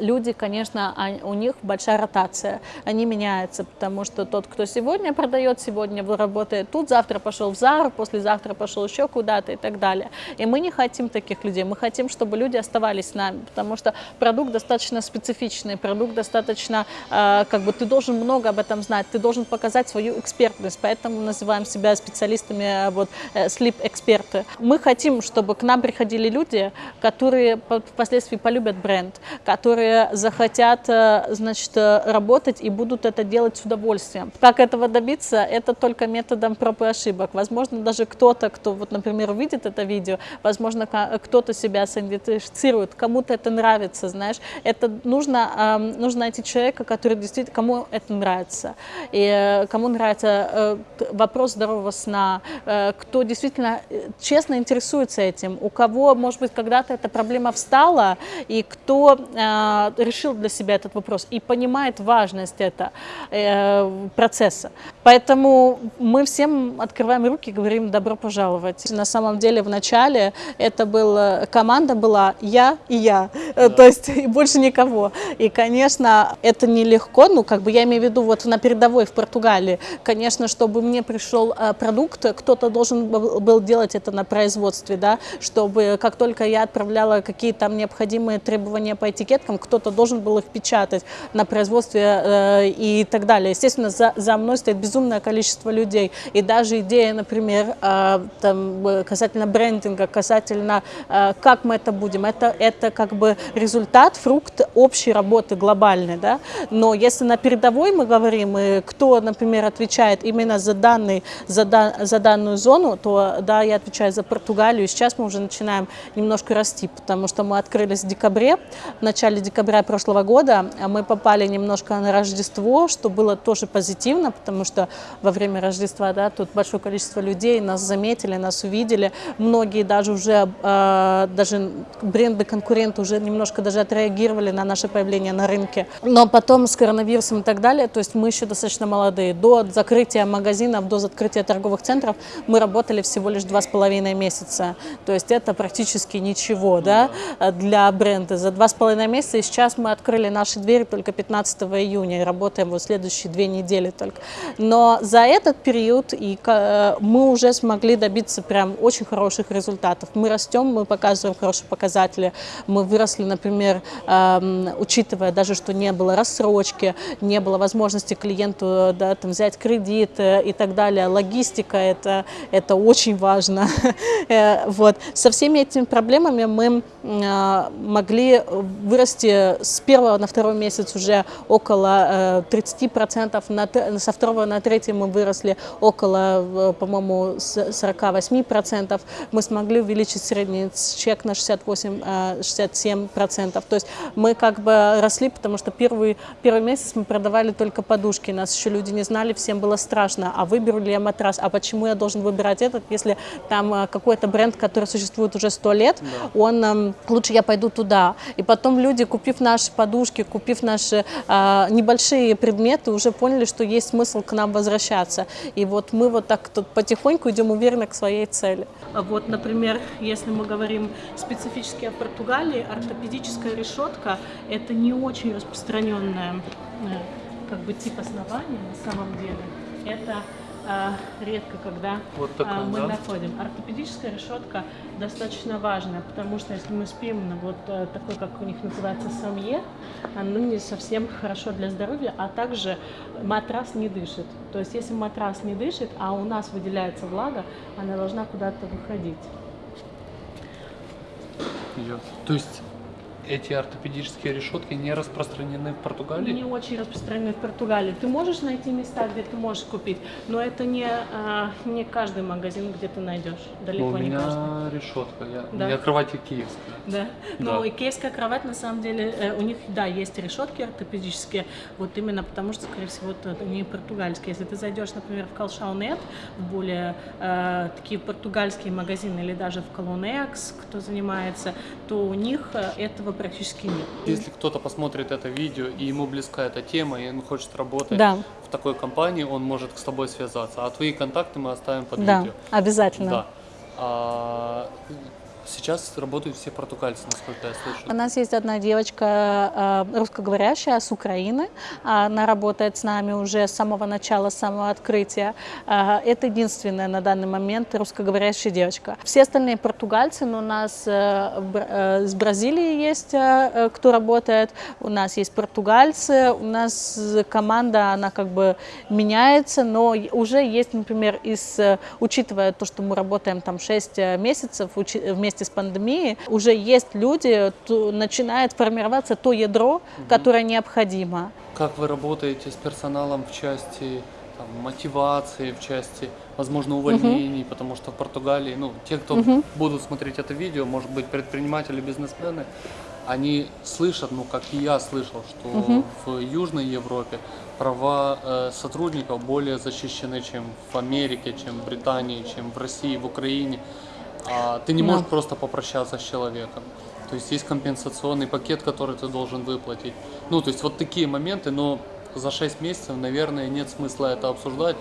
люди, конечно, у них большая ротация, они меняются, потому что тот, кто сегодня продает, сегодня работает тут, завтра пошел в ЗАР, послезавтра пошел еще куда-то и так далее. И мы не хотим таких людей, мы хотим, чтобы люди оставались с нами, потому что продукт достаточно специфичный, продукт достаточно, а, как бы ты должен много об этом знать, ты должен показать свою экспертность, поэтому называем себя специалистами, а, вот, слип-эксперты. Мы хотим, чтобы к нам приходили люди, которые впоследствии полюбят бренд, которые захотят, э, значит, э, работать и будут это делать с удовольствием. Как этого добиться? Это только методом проб и ошибок. Возможно, даже кто-то, кто, вот, например, увидит это видео, возможно, кто-то себя сидентифицирует, кому-то это нравится, знаешь. Это нужно, нужно найти человека, который действительно, кому это нравится. И э, кому нравится вопрос здорового сна, кто действительно честно интересуется этим, у кого, может быть, когда-то эта проблема встала, и кто э, решил для себя этот вопрос и понимает важность этого э, процесса. Поэтому мы всем открываем руки и говорим «добро пожаловать». На самом деле в начале это была, команда была я и я, да. то есть и больше никого. И, конечно, это нелегко, ну, как бы я имею в виду вот на передовой в Португалии, конечно, чтобы мне пришел э, продукт, кто-то должен был делать это на производстве, да, чтобы как только я отправляла какие там необходимые требования по этикетке, этикеткам, кто-то должен был их печатать на производстве э, и так далее. Естественно, за, за мной стоит безумное количество людей. И даже идея, например, э, там, касательно брендинга, касательно э, как мы это будем, это, это как бы результат, фрукт общей работы глобальной. Да? Но если на передовой мы говорим, и кто, например, отвечает именно за, данный, за, да, за данную зону, то да, я отвечаю за Португалию. И сейчас мы уже начинаем немножко расти, потому что мы открылись в декабре, в начале декабря прошлого года а мы попали немножко на Рождество, что было тоже позитивно, потому что во время Рождества да, тут большое количество людей нас заметили, нас увидели. Многие даже уже, э, даже бренды-конкуренты уже немножко даже отреагировали на наше появление на рынке. Но потом с коронавирусом и так далее, то есть мы еще достаточно молодые. До закрытия магазинов, до закрытия торговых центров мы работали всего лишь два с половиной месяца. То есть это практически ничего да, для бренда. За два с половиной месяца, и сейчас мы открыли наши двери только 15 июня, и работаем вот следующие две недели только. Но за этот период и э, мы уже смогли добиться прям очень хороших результатов. Мы растем, мы показываем хорошие показатели, мы выросли, например, эм, учитывая даже, что не было рассрочки, не было возможности клиенту да, там, взять кредит э, и так далее. Логистика это, это очень важно. Э, вот. Со всеми этими проблемами мы могли вырасти с первого на второй месяц уже около 30%, э, на, со второго на третий мы выросли около, э, по-моему, 48%. Мы смогли увеличить средний чек на 68-67%. То есть мы как бы росли, потому что первый, первый месяц мы продавали только подушки, нас еще люди не знали, всем было страшно, а выберу ли я матрас, а почему я должен выбирать этот, если там э, какой-то бренд, который существует уже сто лет, да. он, эм, лучше я пойду туда. И потом люди купив наши подушки, купив наши а, небольшие предметы, уже поняли, что есть смысл к нам возвращаться. И вот мы вот так тут потихоньку идем уверенно к своей цели. А вот, например, если мы говорим специфически о Португалии, ортопедическая решетка – это не очень распространенная э, как бы тип основания на самом деле. Это редко когда Вот а, такая, мы да? находим. Ортопедическая решетка достаточно важная, потому что если мы спим на вот э, такой, как у них называется, самье, оно не совсем хорошо для здоровья, а также матрас не дышит. То есть если матрас не дышит, а у нас выделяется влага, она должна куда-то выходить. Идет. То есть эти ортопедические решетки не распространены в Португалии? Не очень распространены в Португалии. Ты можешь найти места, где ты можешь купить, но это не, а, не каждый магазин, где ты найдешь. Ну, Далеко у не меня каждый. решетка, я, у Да. меня кровать киевская. Да. Да. Но икеевская кровать, на самом деле, э, у них, да, есть решетки ортопедические, вот именно потому что, скорее всего, это не португальские. Если ты зайдешь, например, в Колшаунет, в более э, такие португальские магазины, или даже в Колонекс, кто занимается, то у них э, этого практически нет. Если кто-то посмотрит это видео и ему близка эта тема, и он хочет работать Да. в такой компании, он может с тобой связаться. А твои контакты мы оставим под Да, видео. обязательно. Да. А, сейчас работают все португальцы, насколько я слышу. У нас есть одна девочка э, русскоговорящая с Украины. Она работает с нами уже с самого начала, с самого открытия. Э, Это единственная на данный момент русскоговорящая девочка. Все остальные португальцы, но у нас э, с Бразилии есть, кто работает. У нас есть португальцы. У нас команда, она как бы меняется, но уже есть, например, из, учитывая то, что мы работаем там 6 месяцев учи- вместе с пандемией, уже есть люди, то начинает формироваться то ядро, которое необходимо. Как вы работаете с персоналом в части там, мотивации, в части, возможно, увольнений, потому что в Португалии, ну, те, кто будут смотреть это видео, может быть, предприниматели, бизнесмены, они слышат, ну, как и я слышал, что в Южной Европе права э, сотрудников более защищены, чем в Америке, чем в Британии, чем в России, в Украине. А ты не Да. можешь просто попрощаться с человеком. То есть есть компенсационный пакет, который ты должен выплатить. Ну, то есть вот такие моменты, но за 6 месяцев, наверное, нет смысла это обсуждать.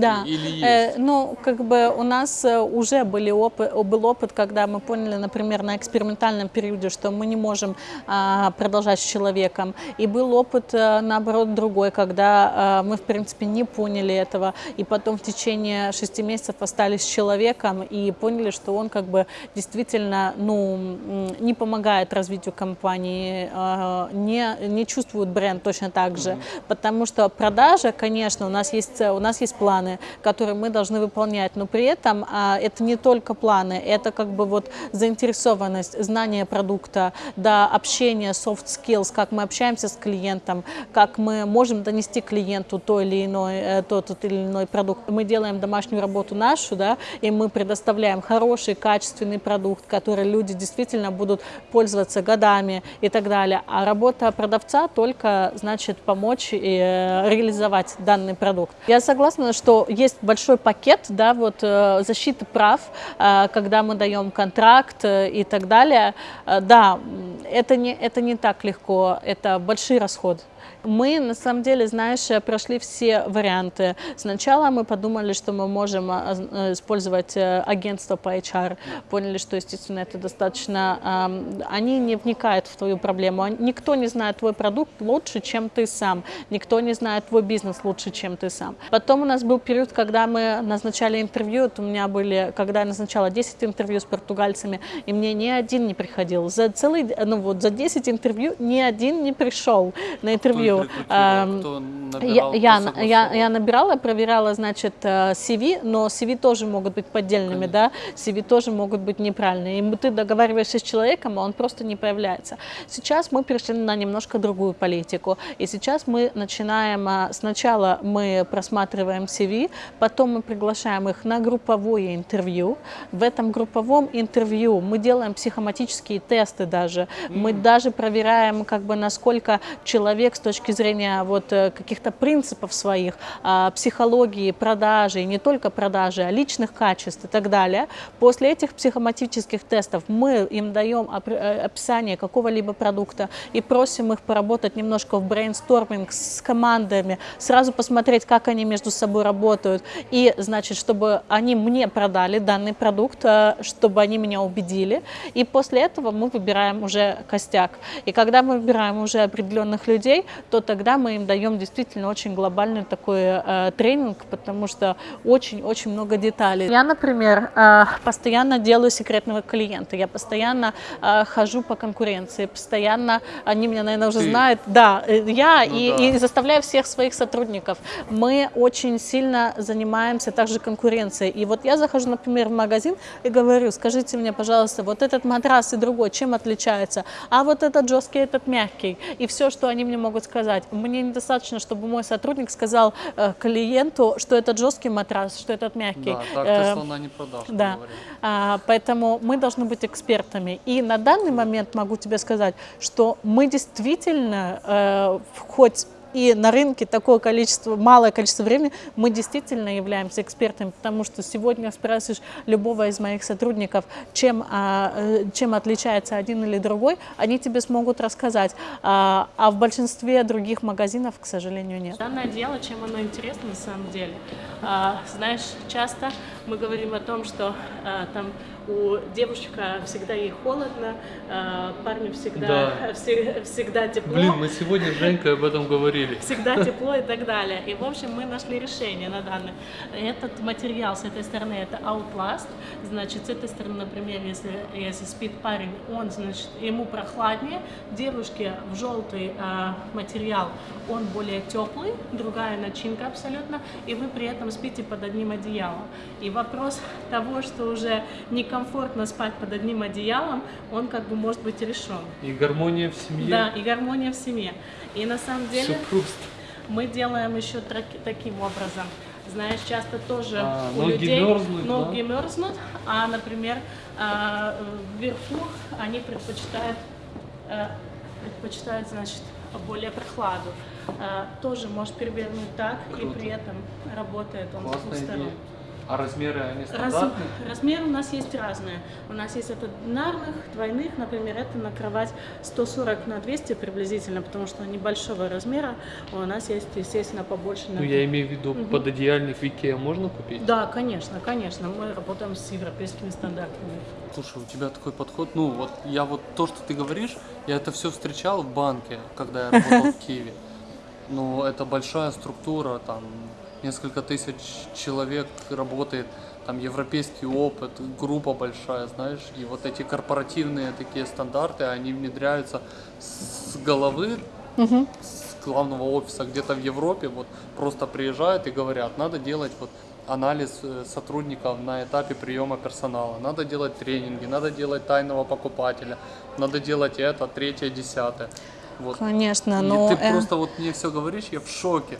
Да. Или Э, есть? ну, как бы у нас э, уже были опыт, был опыт, когда мы поняли, например, на экспериментальном периоде, что мы не можем а, продолжать с человеком. И был опыт, э, наоборот, другой, когда э, мы, в принципе, не поняли этого. И потом в течение шести месяцев остались с человеком и поняли, что он как бы действительно ну, не помогает развитию компании, э, не, не чувствует бренд точно так же. Потому что продажа, конечно, у нас есть, э, у нас есть планы, которые мы должны выполнять, но при этом а, это не только планы, это как бы вот заинтересованность, знание продукта, да, общение, soft skills, как мы общаемся с клиентом, как мы можем донести клиенту то или иной, э, тот, тот или иной продукт. Мы делаем домашнюю работу нашу, да, и мы предоставляем хороший, качественный продукт, который люди действительно будут пользоваться годами и так далее. А работа продавца только, значит, помочь и э, реализовать данный продукт. Я согласна, что есть большой пакет, да, вот э, защиты прав, э, когда мы даем контракт э, и так далее. Да, это не, это не так легко, это большой расход. Мы, на самом деле, знаешь, э, прошли все варианты. Сначала мы подумали, что мы можем а, э, использовать э, агентство по HR. Поняли, что, естественно, это достаточно... Они не вникают в твою проблему. Никто не знает твой продукт лучше, чем ты сам. Никто не знает твой бизнес лучше, чем ты сам. Потом у нас был период, когда мы назначали интервью. Вот у меня были, когда я назначала 10 интервью с португальцами, и мне ни один не приходил. За целый, ну вот, за 10 интервью ни один не пришел на интервью. Ам, кто я, я, я, набирала, проверяла, значит, э, CV, но CV тоже могут быть поддельными, да, CV тоже могут быть неправильные. И ты договариваешься с человеком, а он просто не появляется. Сейчас мы перешли на немножко другую политику. И сейчас мы начинаем, а, сначала мы просматриваем CV, потом мы приглашаем их на групповое интервью. В этом групповом интервью мы делаем психоматические тесты даже. Мы даже проверяем, как бы, насколько человек с точки зрения вот э, каких-то принципов своих, а, психологии, продажи, и не только продажи, а личных качеств и так далее. После этих психоматических тестов мы им даем э, описание какого-либо продукта и просим их поработать немножко в брейнсторминг с командами, сразу посмотреть, как они между собой работают, и, значит, чтобы они мне продали данный продукт, э, чтобы они меня убедили, и после этого мы выбираем уже костяк. И когда мы выбираем уже определенных людей, то тогда мы им даем действительно очень глобальный такой э, тренинг, потому что очень-очень много деталей. Я, например, э, постоянно делаю секретного клиента, я постоянно э, хожу по конкуренции, постоянно, они меня, наверное, уже Ты. знают, да, э, я Ну и, да. и заставляю всех своих сотрудников. Мы очень сильно занимаемся также конкуренцией. И вот я захожу, например, в магазин и говорю, скажите мне, пожалуйста, вот этот матрас и другой, чем отличается? А вот этот жесткий, этот мягкий. И все, что они мне могут сказать. Мне недостаточно, чтобы мой сотрудник сказал э, клиенту, что этот жесткий матрас, что этот мягкий. Да, так Э, ты слона не продашь, да. А, поэтому мы должны быть экспертами. И на данный момент могу тебе сказать, что мы действительно, э, хоть и на рынке такое количество, малое количество времени, мы действительно являемся экспертами, потому что сегодня спрашиваешь любого из моих сотрудников, чем, а, э, чем отличается один или другой, они тебе смогут рассказать. А, а в большинстве других магазинов, к сожалению, нет. Данное дело, чем оно интересно на самом деле? А, знаешь, часто мы говорим о том, что а, там у девушка всегда ей холодно, а, парню всегда, Да. все- всегда тепло. Блин, мы сегодня с Женькой об этом говорили. всегда тепло и так далее. И, в общем, мы нашли решение на данный. Этот материал с этой стороны это Outlast. Значит, с этой стороны, например, если, если спит парень, он, значит, ему прохладнее. Девушке в желтый а, материал он более теплый, другая начинка абсолютно, и вы при этом спите под одним одеялом. И вопрос того, что уже некомфортно спать под одним одеялом, он как бы может быть решен. И гармония в семье. Да, и гармония в семье. И на самом деле Все просто. мы делаем еще таким образом. Знаешь, часто тоже А, у ноги людей мерзнут, ноги мерзнут, а, например, а, вверху они предпочитают, э, предпочитают, значит, более прохладу. А, тоже можешь перевернуть так, Круто. и при этом работает он с двух Классная сторон. идея. А размеры они Раз- стандартные? размеры у нас есть разные. У нас есть от одинарных, двойных, например, это на кровать 140 на 200 приблизительно, потому что они большого размера. У нас есть, естественно, побольше. на Ну, я имею в виду, пододеяльник в Икеа можно купить? Да, конечно, конечно. Мы работаем с европейскими стандартами. Слушай, у тебя такой подход, ну вот я вот то, что ты говоришь, я это все встречал в банке, когда я работал в Киеве. Ну, это большая структура, там несколько тысяч человек работает, там европейский опыт, группа большая, знаешь, и вот эти корпоративные такие стандарты, они внедряются с головы, с главного офиса где-то в Европе, вот просто приезжают и говорят, надо делать вот анализ э, сотрудников на этапе приема персонала, надо делать тренинги, надо делать тайного покупателя, надо делать это, третье, десятое. Вот. Конечно, И но... ты э, просто вот мне все говоришь, я в шоке.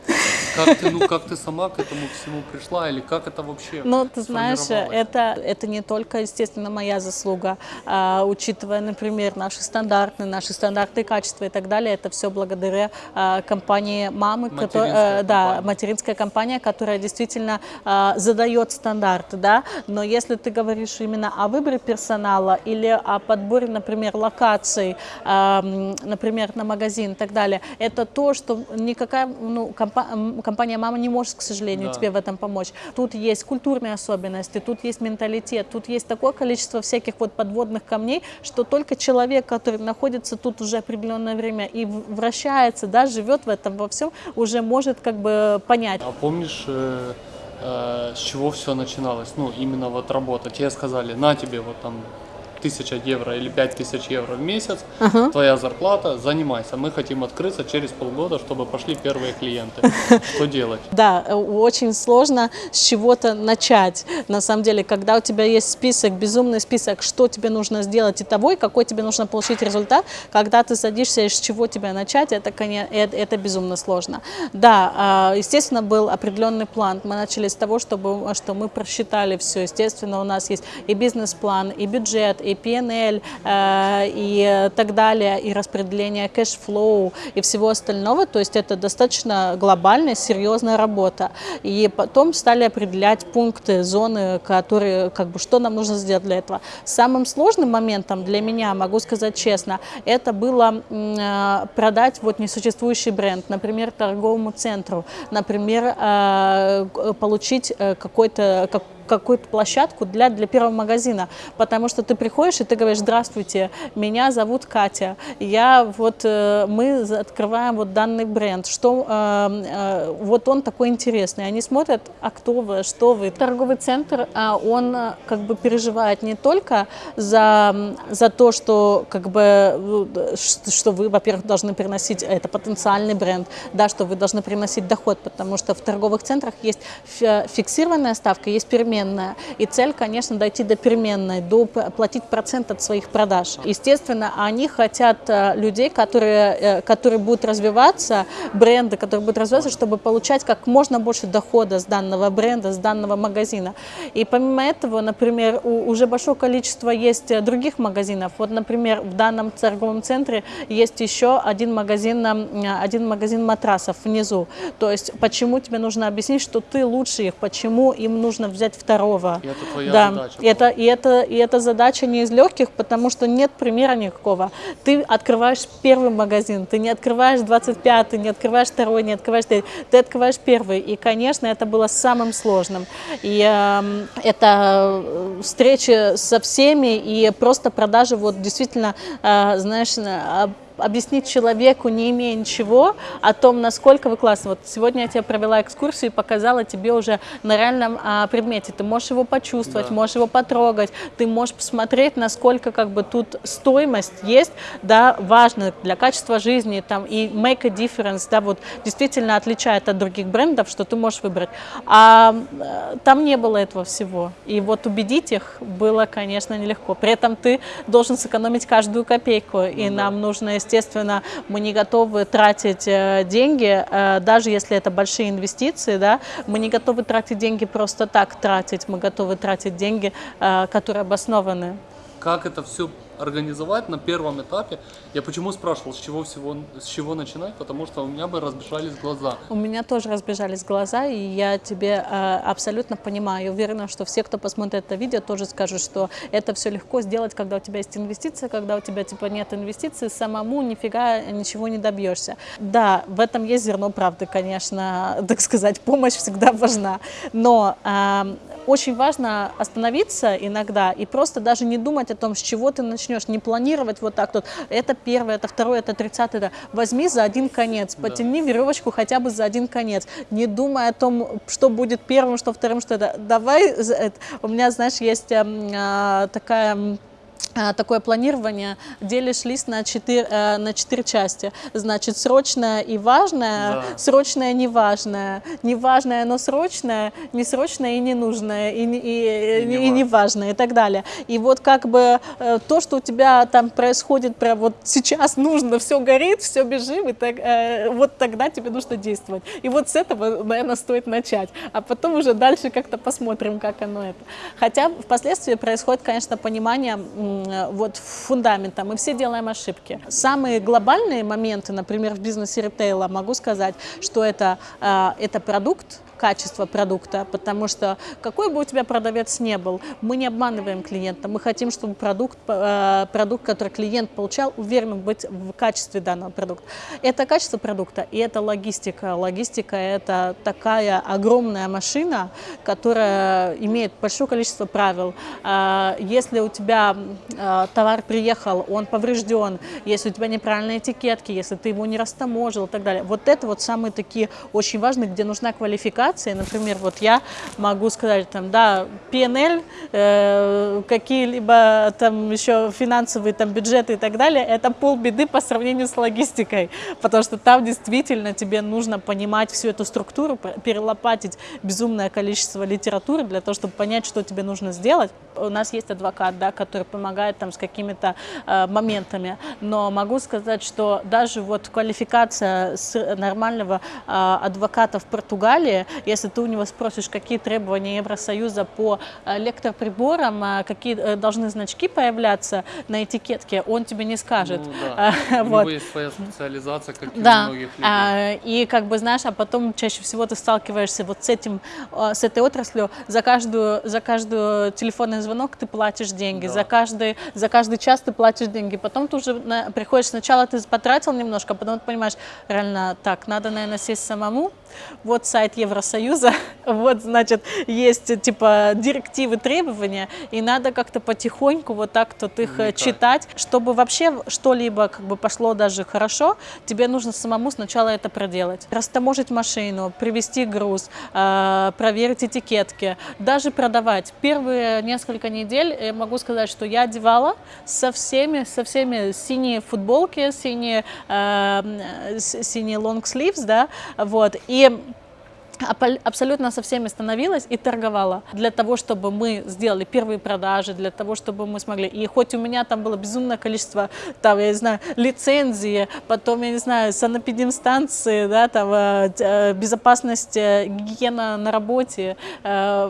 Как ты, ну, как ты сама к этому всему пришла, или как это вообще Ну, ты знаешь, это, это не только, естественно, моя заслуга, а, учитывая, например, наши стандарты, наши стандарты качества и так далее, это все благодаря а, компании мамы, Материнская которая, да, компания. материнская компания, которая действительно а, задает стандарты, да, но если ты говоришь именно о выборе персонала или о подборе, например, локаций, а, например, на магазин и так далее, это то, что никакая ну, компа- компания мама не может, к сожалению, Да. тебе в этом помочь. Тут есть культурные особенности, тут есть менталитет, тут есть такое количество всяких вот подводных камней, что только человек, который находится тут уже определенное время и вращается, да, живет в этом во всем, уже может как бы понять. А помнишь, э, э, с чего все начиналось? Ну, именно вот работа. Тебе сказали, на тебе вот там тысяча евро или пять тысяч евро в месяц, твоя зарплата, занимайся. Мы хотим открыться через полгода, чтобы пошли первые клиенты. Что делать? Да, э, очень сложно с чего-то начать. На самом деле, когда у тебя есть список, безумный список, что тебе нужно сделать и того, и какой тебе нужно получить результат, когда ты садишься и с чего тебя начать, это, коне- это, это безумно сложно. Да, а, естественно, был определенный план. Мы начали с того, чтобы, что мы просчитали все. Естественно, у нас есть и бизнес-план, и бюджет, и P&L, э, и так далее, и распределение cash flow и всего остального. То есть это достаточно глобальная, серьезная работа. И потом стали определять пункты, зоны, которые, как бы, что нам нужно сделать для этого. Самым сложным моментом для меня, могу сказать честно, это было э, продать вот несуществующий бренд, например, торговому центру, например, э, получить э, какой-то как- какую-то площадку для, для первого магазина, потому что ты приходишь и ты говоришь, здравствуйте, меня зовут Катя, я вот, э, мы открываем вот данный бренд, что э, э, вот он такой интересный, они смотрят, а кто вы, что вы. Торговый центр, а он как бы переживает не только за, за то, что как бы, что вы, во-первых, должны приносить, это потенциальный бренд, да, что вы должны приносить доход, потому что в торговых центрах есть фиксированная ставка, есть переменная, и цель, конечно, дойти до переменной, до платить процент от своих продаж. Естественно, они хотят э, людей, которые, э, которые будут развиваться, бренды, которые будут развиваться, чтобы получать как можно больше дохода с данного бренда, с данного магазина. И помимо этого, например, уже большое количество есть э, других магазинов. Вот, например, в данном торговом центре есть еще один магазин, один магазин матрасов внизу. То есть, почему тебе нужно объяснить, что ты лучше их, почему им нужно взять второго. И это твоя да. задача. Это, и, это, и эта задача не из легких, потому что нет примера никакого. Ты открываешь первый магазин, ты не открываешь 25 не открываешь второй, не открываешь третий, ты открываешь первый. И, конечно, это было самым сложным. И э, это встречи со всеми и просто продажи, вот действительно, э, знаешь, объяснить человеку, не имея ничего, о том, насколько вы классны. Вот сегодня я тебе провела экскурсию и показала тебе уже на реальном а, предмете. Ты можешь его почувствовать, да. можешь его потрогать, ты можешь посмотреть, насколько как бы тут стоимость есть, да, важно для качества жизни, там, и make a difference, да, вот действительно отличает от других брендов, что ты можешь выбрать. А э, там не было этого всего. И вот убедить их было, конечно, нелегко. При этом ты должен сэкономить каждую копейку, и ну, нам да. нужно, естественно, мы не готовы тратить э, деньги, э, даже если это большие инвестиции, да, мы не готовы тратить деньги просто так тратить, мы готовы тратить деньги, э, которые обоснованы. Как это все организовать на первом этапе. Я почему спрашивал, с чего, всего, с чего начинать, потому что у меня бы разбежались глаза. У меня тоже разбежались глаза, и я тебе э, абсолютно понимаю. Уверена, что все, кто посмотрит это видео, тоже скажут, что это все легко сделать, когда у тебя есть инвестиции, когда у тебя типа нет инвестиций, самому нифига ничего не добьешься. Да, в этом есть зерно правды, конечно, так сказать, помощь всегда важна, но э, очень важно остановиться иногда и просто даже не думать о том, с чего ты начнешь, не планировать вот так вот, это первое, это второе, это тридцатое, возьми за один конец, потяни да. веревочку хотя бы за один конец, не думай о том, что будет первым, что вторым, что это. Давай, у меня, знаешь, есть э, такая Э, такое планирование, делишь лист на четыре, э, на четыре части. Значит, срочное и важное, да. срочное и неважное, неважное, но срочное, несрочное и ненужное, и, и, и, и, и неважное, и так далее. И вот как бы э, то, что у тебя там происходит прямо вот сейчас нужно, все горит, все бежим, и так, вот тогда тебе нужно действовать. И вот с этого, наверное, стоит начать. А потом уже дальше как-то посмотрим, как оно это. Хотя впоследствии происходит, конечно, понимание Э, вот фундамента, мы все делаем ошибки. Самые глобальные моменты, например, в бизнесе ритейла, могу сказать, что это, э, это продукт, качество продукта, потому что какой бы у тебя продавец не был, мы не обманываем клиента, мы хотим, чтобы продукт, э, продукт который клиент получал, уверенным быть в качестве данного продукта. Это качество продукта и это логистика. Логистика – это такая огромная машина, которая имеет большое количество правил. А, если у тебя э, товар приехал, он поврежден, если у тебя неправильные этикетки, если ты его не растаможил и так далее, вот это вот самые такие очень важные, где нужна квалификация, операции. Например, вот я могу сказать, там, да, PNL, э, какие-либо там еще финансовые там бюджеты и так далее, это полбеды по сравнению с логистикой, потому что там действительно тебе нужно понимать всю эту структуру, перелопатить безумное количество литературы для того, чтобы понять, что тебе нужно сделать. У нас есть адвокат, да, который помогает там с какими-то э, моментами, но могу сказать, что даже вот квалификация нормального э, адвоката в Португалии если ты у него спросишь, какие требования Евросоюза по э, лектроприборам, э, какие э, должны значки появляться на этикетке, он тебе не скажет. Ну, да. вот. У него есть своя специализация, как да. у многих людей. А, и как бы знаешь, а потом чаще всего ты сталкиваешься вот с этим, с этой отраслью, за каждую, за каждую телефонный звонок ты платишь деньги, да. за, каждый, за каждый час ты платишь деньги, потом ты уже на, приходишь, сначала ты потратил немножко, а потом ты понимаешь, реально так, надо, наверное, сесть самому, вот сайт Евросоюза, вот, значит, есть, типа, директивы, требования, и надо как-то потихоньку вот так вот их Вникать. читать, чтобы вообще что-либо как бы пошло даже хорошо, тебе нужно самому сначала это проделать. Растаможить машину, привезти груз, проверить этикетки, даже продавать. Первые несколько недель я могу сказать, что я одевала со всеми, со всеми синие футболки, синие, э, синие long sleeves, да, вот, и ia абсолютно со всеми становилась и торговала для того, чтобы мы сделали первые продажи, для того, чтобы мы смогли. И хоть у меня там было безумное количество, там, я не знаю, лицензии, потом, я не знаю, санэпидемстанции, да, там, э, э, безопасность, э, гигиена на работе,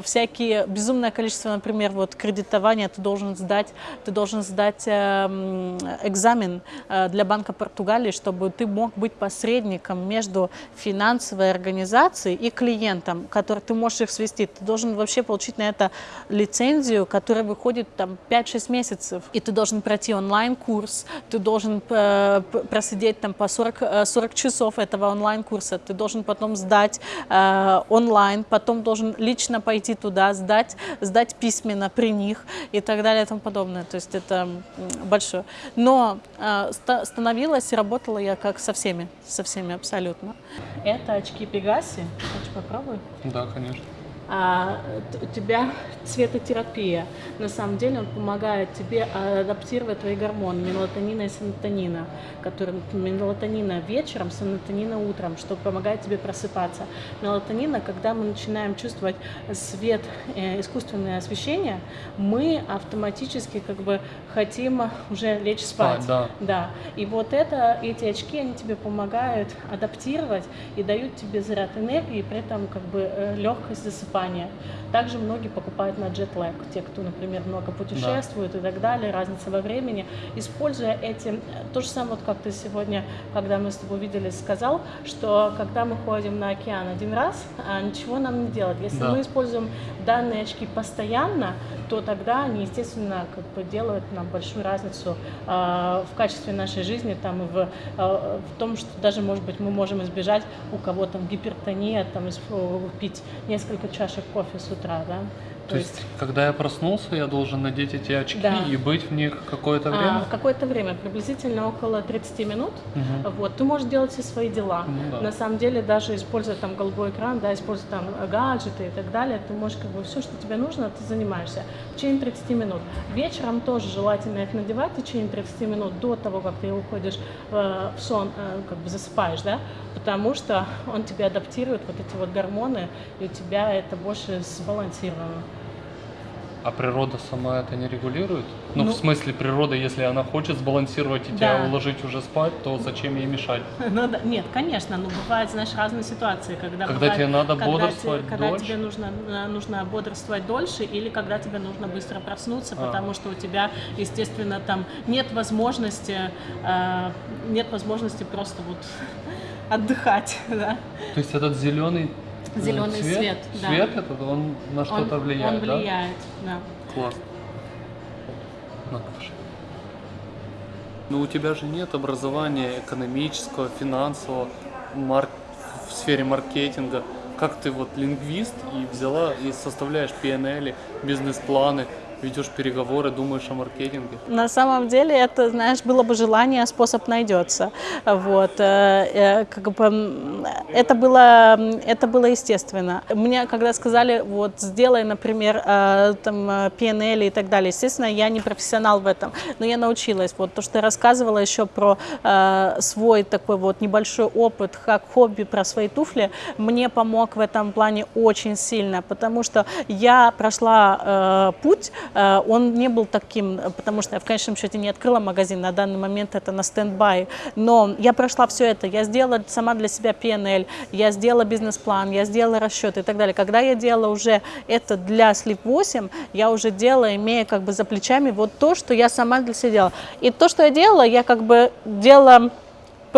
всякие, безумное количество, например, вот кредитования ты должен сдать, ты должен сдать экзамен для Банка Португалии, чтобы ты мог быть посредником между финансовой организацией и клиентам, которые ты можешь их свести, ты должен вообще получить на это лицензию, которая выходит там 5-6 месяцев. И ты должен пройти онлайн-курс, ты должен э, просидеть там по 40, 40 э, часов этого онлайн-курса, ты должен потом сдать э, онлайн, потом должен лично пойти туда, сдать, сдать письменно при них и так далее и тому подобное. То есть это большое. Но э, становилась и работала я как со всеми, со всеми абсолютно. Это очки Пегаси, Хочешь попробуй? Да, конечно у тебя цветотерапия. На самом деле он помогает тебе адаптировать твои гормоны мелатонина и серотонина, которые мелатонина вечером, серотонина утром, что помогает тебе просыпаться. Мелатонина, когда мы начинаем чувствовать свет, э, искусственное освещение, мы автоматически как бы хотим уже лечь спать. спать да. да. И вот это, эти очки, они тебе помогают адаптировать и дают тебе заряд энергии, и при этом как бы э, легкость засыпания засыпания. Также многие покупают на джетлэг, те, кто, например, много путешествует да. и так далее, разница во времени. Используя эти, то же самое, вот как ты сегодня, когда мы с тобой виделись, сказал, что когда мы ходим на океан один раз, а ничего нам не делать. Если да. мы используем данные очки постоянно, то тогда они, естественно, как бы делают нам большую разницу э, в качестве нашей жизни, там, и в, э, в том, что даже, может быть, мы можем избежать у кого там гипертония, там, пить несколько чашек кофе с утра, да, то, То есть, есть, когда я проснулся, я должен надеть эти очки да. и быть в них какое-то время? А, какое-то время, приблизительно около 30 минут. Угу. Вот, ты можешь делать все свои дела. Ну, да. На самом деле, даже используя там голубой экран, да, используя там гаджеты и так далее, ты можешь как бы все, что тебе нужно, ты занимаешься в течение 30 минут. Вечером тоже желательно их надевать в течение 30 минут до того, как ты уходишь э, в сон, э, как бы засыпаешь, да, потому что он тебе адаптирует вот эти вот гормоны, и у тебя это больше сбалансировано. А природа сама это не регулирует? Ну, ну в смысле, природа, если она хочет сбалансировать и да. тебя уложить уже спать, то зачем ей мешать? Ну, да, нет, конечно, но бывают, знаешь, разные ситуации, когда, когда бывает, тебе надо когда бодрствовать те, Когда тебе нужно, нужно бодрствовать дольше или когда тебе нужно быстро проснуться, а. потому что у тебя, естественно, там нет возможности, э, нет возможности просто вот отдыхать, да. То есть этот зеленый Зеленый цвет, свет, да. Свет этот, он на что-то влияет, Он влияет, да? да. Класс. На, пошли. Но у тебя же нет образования экономического, финансового, марк... в сфере маркетинга. Как ты вот лингвист и взяла и составляешь PNL, бизнес-планы, ведешь переговоры, думаешь о маркетинге? На самом деле это, знаешь, было бы желание, способ найдется. Вот. Э, э, как бы, это, было, это было естественно. Мне, когда сказали, вот, сделай, например, э, там, PNL и так далее, естественно, я не профессионал в этом, но я научилась. Вот то, что я рассказывала еще про свой такой вот небольшой опыт, как хобби, про свои туфли, мне помог в этом плане очень сильно, потому что я прошла путь, он не был таким, потому что я в конечном счете не открыла магазин, на данный момент это на стендбай, но я прошла все это, я сделала сама для себя PNL, я сделала бизнес-план, я сделала расчеты и так далее. Когда я делала уже это для Sleep 8, я уже делала, имея как бы за плечами вот то, что я сама для себя делала. И то, что я делала, я как бы делала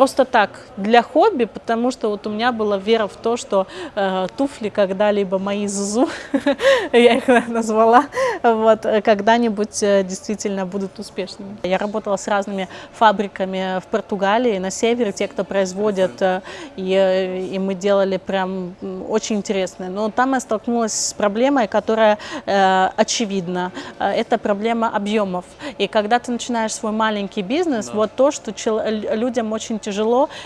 просто так, для хобби, потому что вот у меня была вера в то, что э, туфли когда-либо мои Зузу, я их назвала, вот, э, когда-нибудь э, действительно будут успешными. Я работала с разными фабриками в Португалии, на севере, те, кто производят, э, и, и мы делали прям очень интересное. Но там я столкнулась с проблемой, которая э, очевидна. Это проблема объемов. И когда ты начинаешь свой маленький бизнес, да. вот то, что людям очень тяжело,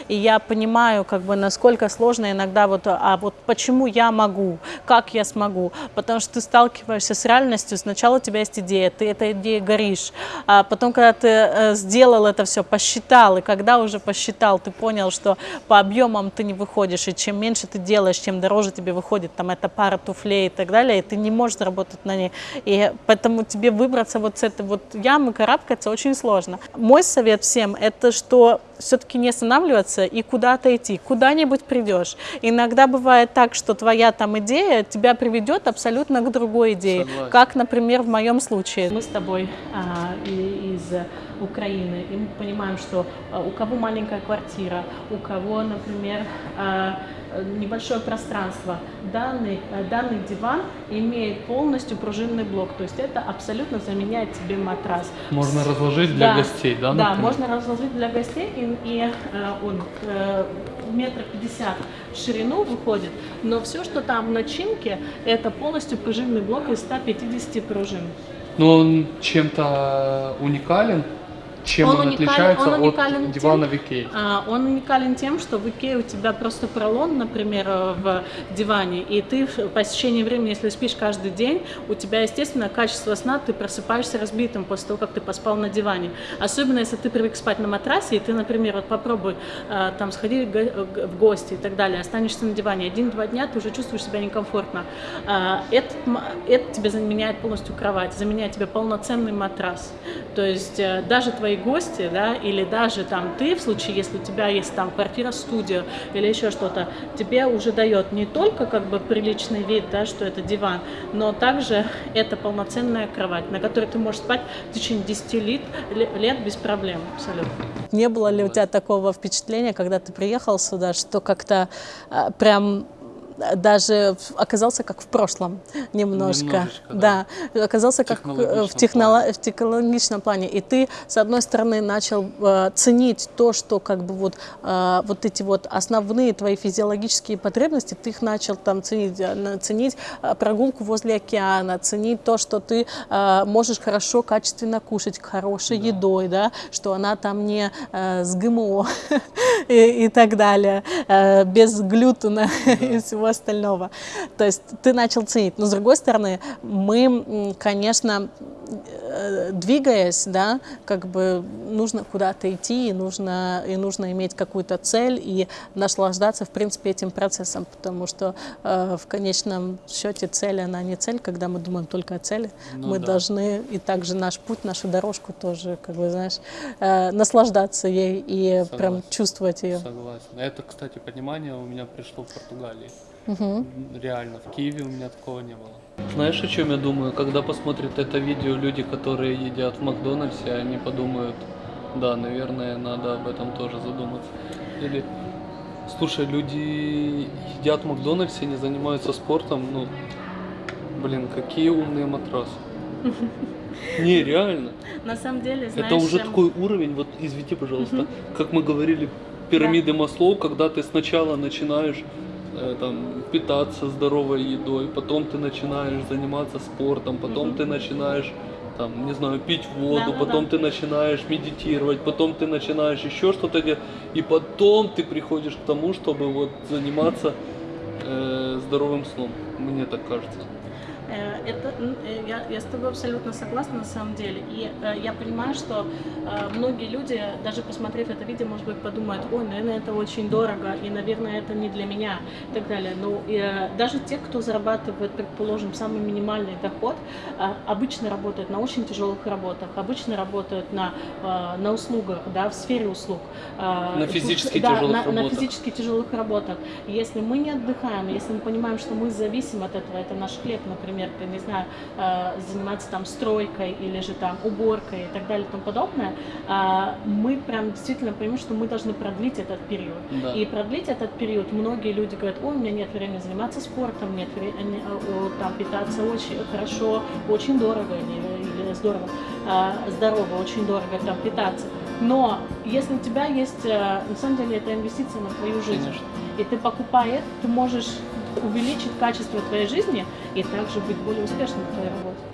и я понимаю, как бы, насколько сложно иногда вот, а вот почему я могу, как я смогу, потому что ты сталкиваешься с реальностью, сначала у тебя есть идея, ты этой идеей горишь, а потом, когда ты э, сделал это все, посчитал, и когда уже посчитал, ты понял, что по объемам ты не выходишь, и чем меньше ты делаешь, чем дороже тебе выходит, там, эта пара туфлей и так далее, и ты не можешь заработать на ней, и поэтому тебе выбраться вот с этой вот ямы, карабкаться очень сложно. Мой совет всем, это что все-таки не останавливаться и куда-то идти, куда-нибудь придешь. Иногда бывает так, что твоя там идея тебя приведет абсолютно к другой идее, Согласен. как, например, в моем случае. Мы с тобой а, из Украины, и мы понимаем, что а, у кого маленькая квартира, у кого, например, а, небольшое пространство. Данный, э, данный диван имеет полностью пружинный блок, то есть это абсолютно заменяет тебе матрас. Можно разложить для да, гостей, да? Да, можно разложить для гостей, и, и э, он э, метра пятьдесят в ширину выходит, но все, что там в начинке, это полностью пружинный блок из 150 пружин. Но он чем-то уникален? Чем он, он уникален, отличается он от дивана тем, в Икее? А, он уникален тем, что в Икее у тебя просто пролон, например, в диване, и ты по течении времени, если спишь каждый день, у тебя, естественно, качество сна, ты просыпаешься разбитым после того, как ты поспал на диване. Особенно, если ты привык спать на матрасе, и ты, например, вот попробуй а, там сходить в гости и так далее, останешься на диване, один-два дня ты уже чувствуешь себя некомфортно. А, это, это тебе заменяет полностью кровать, заменяет тебе полноценный матрас. То есть э, даже твои твои гости, да, или даже там ты, в случае, если у тебя есть там квартира-студия или еще что-то, тебе уже дает не только как бы приличный вид, да, что это диван, но также это полноценная кровать, на которой ты можешь спать в течение 10 лет, лет без проблем абсолютно. Не было ли у тебя такого впечатления, когда ты приехал сюда, что как-то э, прям даже оказался как в прошлом немножко. да. да, оказался как в, технолог, в технологичном плане. И ты, с одной стороны, начал э, ценить то, что как бы вот, э, вот эти вот основные твои физиологические потребности, ты их начал там ценить, э, ценить э, прогулку возле океана, ценить то, что ты э, можешь хорошо, качественно кушать, хорошей да. едой, да, что она там не э, с ГМО и, и так далее, э, без глютена да. и всего всего остального. То есть ты начал ценить. Но с другой стороны, мы, конечно, э, двигаясь, да, как бы нужно куда-то идти, и нужно, и нужно иметь какую-то цель и наслаждаться, в принципе, этим процессом, потому что э, в конечном счете цель, она не цель, когда мы думаем только о цели. Ну, мы да. должны, и также наш путь, нашу дорожку тоже, как бы, знаешь, э, наслаждаться ей и Согласен. прям чувствовать ее. Согласен. Это, кстати, понимание у меня пришло в Португалии. Угу. Реально, в Киеве у меня такого не было. Знаешь, о чем я думаю? Когда посмотрят это видео люди, которые едят в Макдональдсе, они подумают, да, наверное, надо об этом тоже задуматься. Или, слушай, люди едят в Макдональдсе, не занимаются спортом, ну, блин, какие умные матрасы. Не, реально. На самом деле, знаешь... Это уже такой уровень, вот извините, пожалуйста, как мы говорили, пирамиды Маслоу, когда ты сначала начинаешь там, питаться здоровой едой, потом ты начинаешь заниматься спортом, потом mm-hmm. ты начинаешь там, не знаю, пить воду, да, потом да. ты начинаешь медитировать, потом ты начинаешь еще что-то делать, и потом ты приходишь к тому, чтобы вот заниматься э, здоровым сном. Мне так кажется. Э, это, э, я, я с тобой абсолютно согласна на самом деле. И э, я понимаю, что многие люди, даже посмотрев это видео, может быть, подумают, ой, наверное, это очень дорого, и, наверное, это не для меня, и так далее. Но даже те, кто зарабатывает, предположим, самый минимальный доход, обычно работают на очень тяжелых работах, обычно работают на, на услугах, да, в сфере услуг. На физически да, тяжелых на, работах. на физически тяжелых работах. Если мы не отдыхаем, если мы понимаем, что мы зависим от этого, это наш хлеб, например, ты, не знаю, э, заниматься там стройкой или же там уборкой и так далее и тому подобное, а, мы прям действительно понимаем, что мы должны продлить этот период. Да. И продлить этот период многие люди говорят, ой, у меня нет времени заниматься спортом, нет времени э, там питаться очень хорошо, очень дорого или, или здорово, здорово, очень дорого там питаться. Но если у тебя есть, э, на самом деле, это инвестиция на твою жизнь, Конечно. и ты покупая это, ты можешь увеличить качество твоей жизни и также быть более успешным в твоей работе.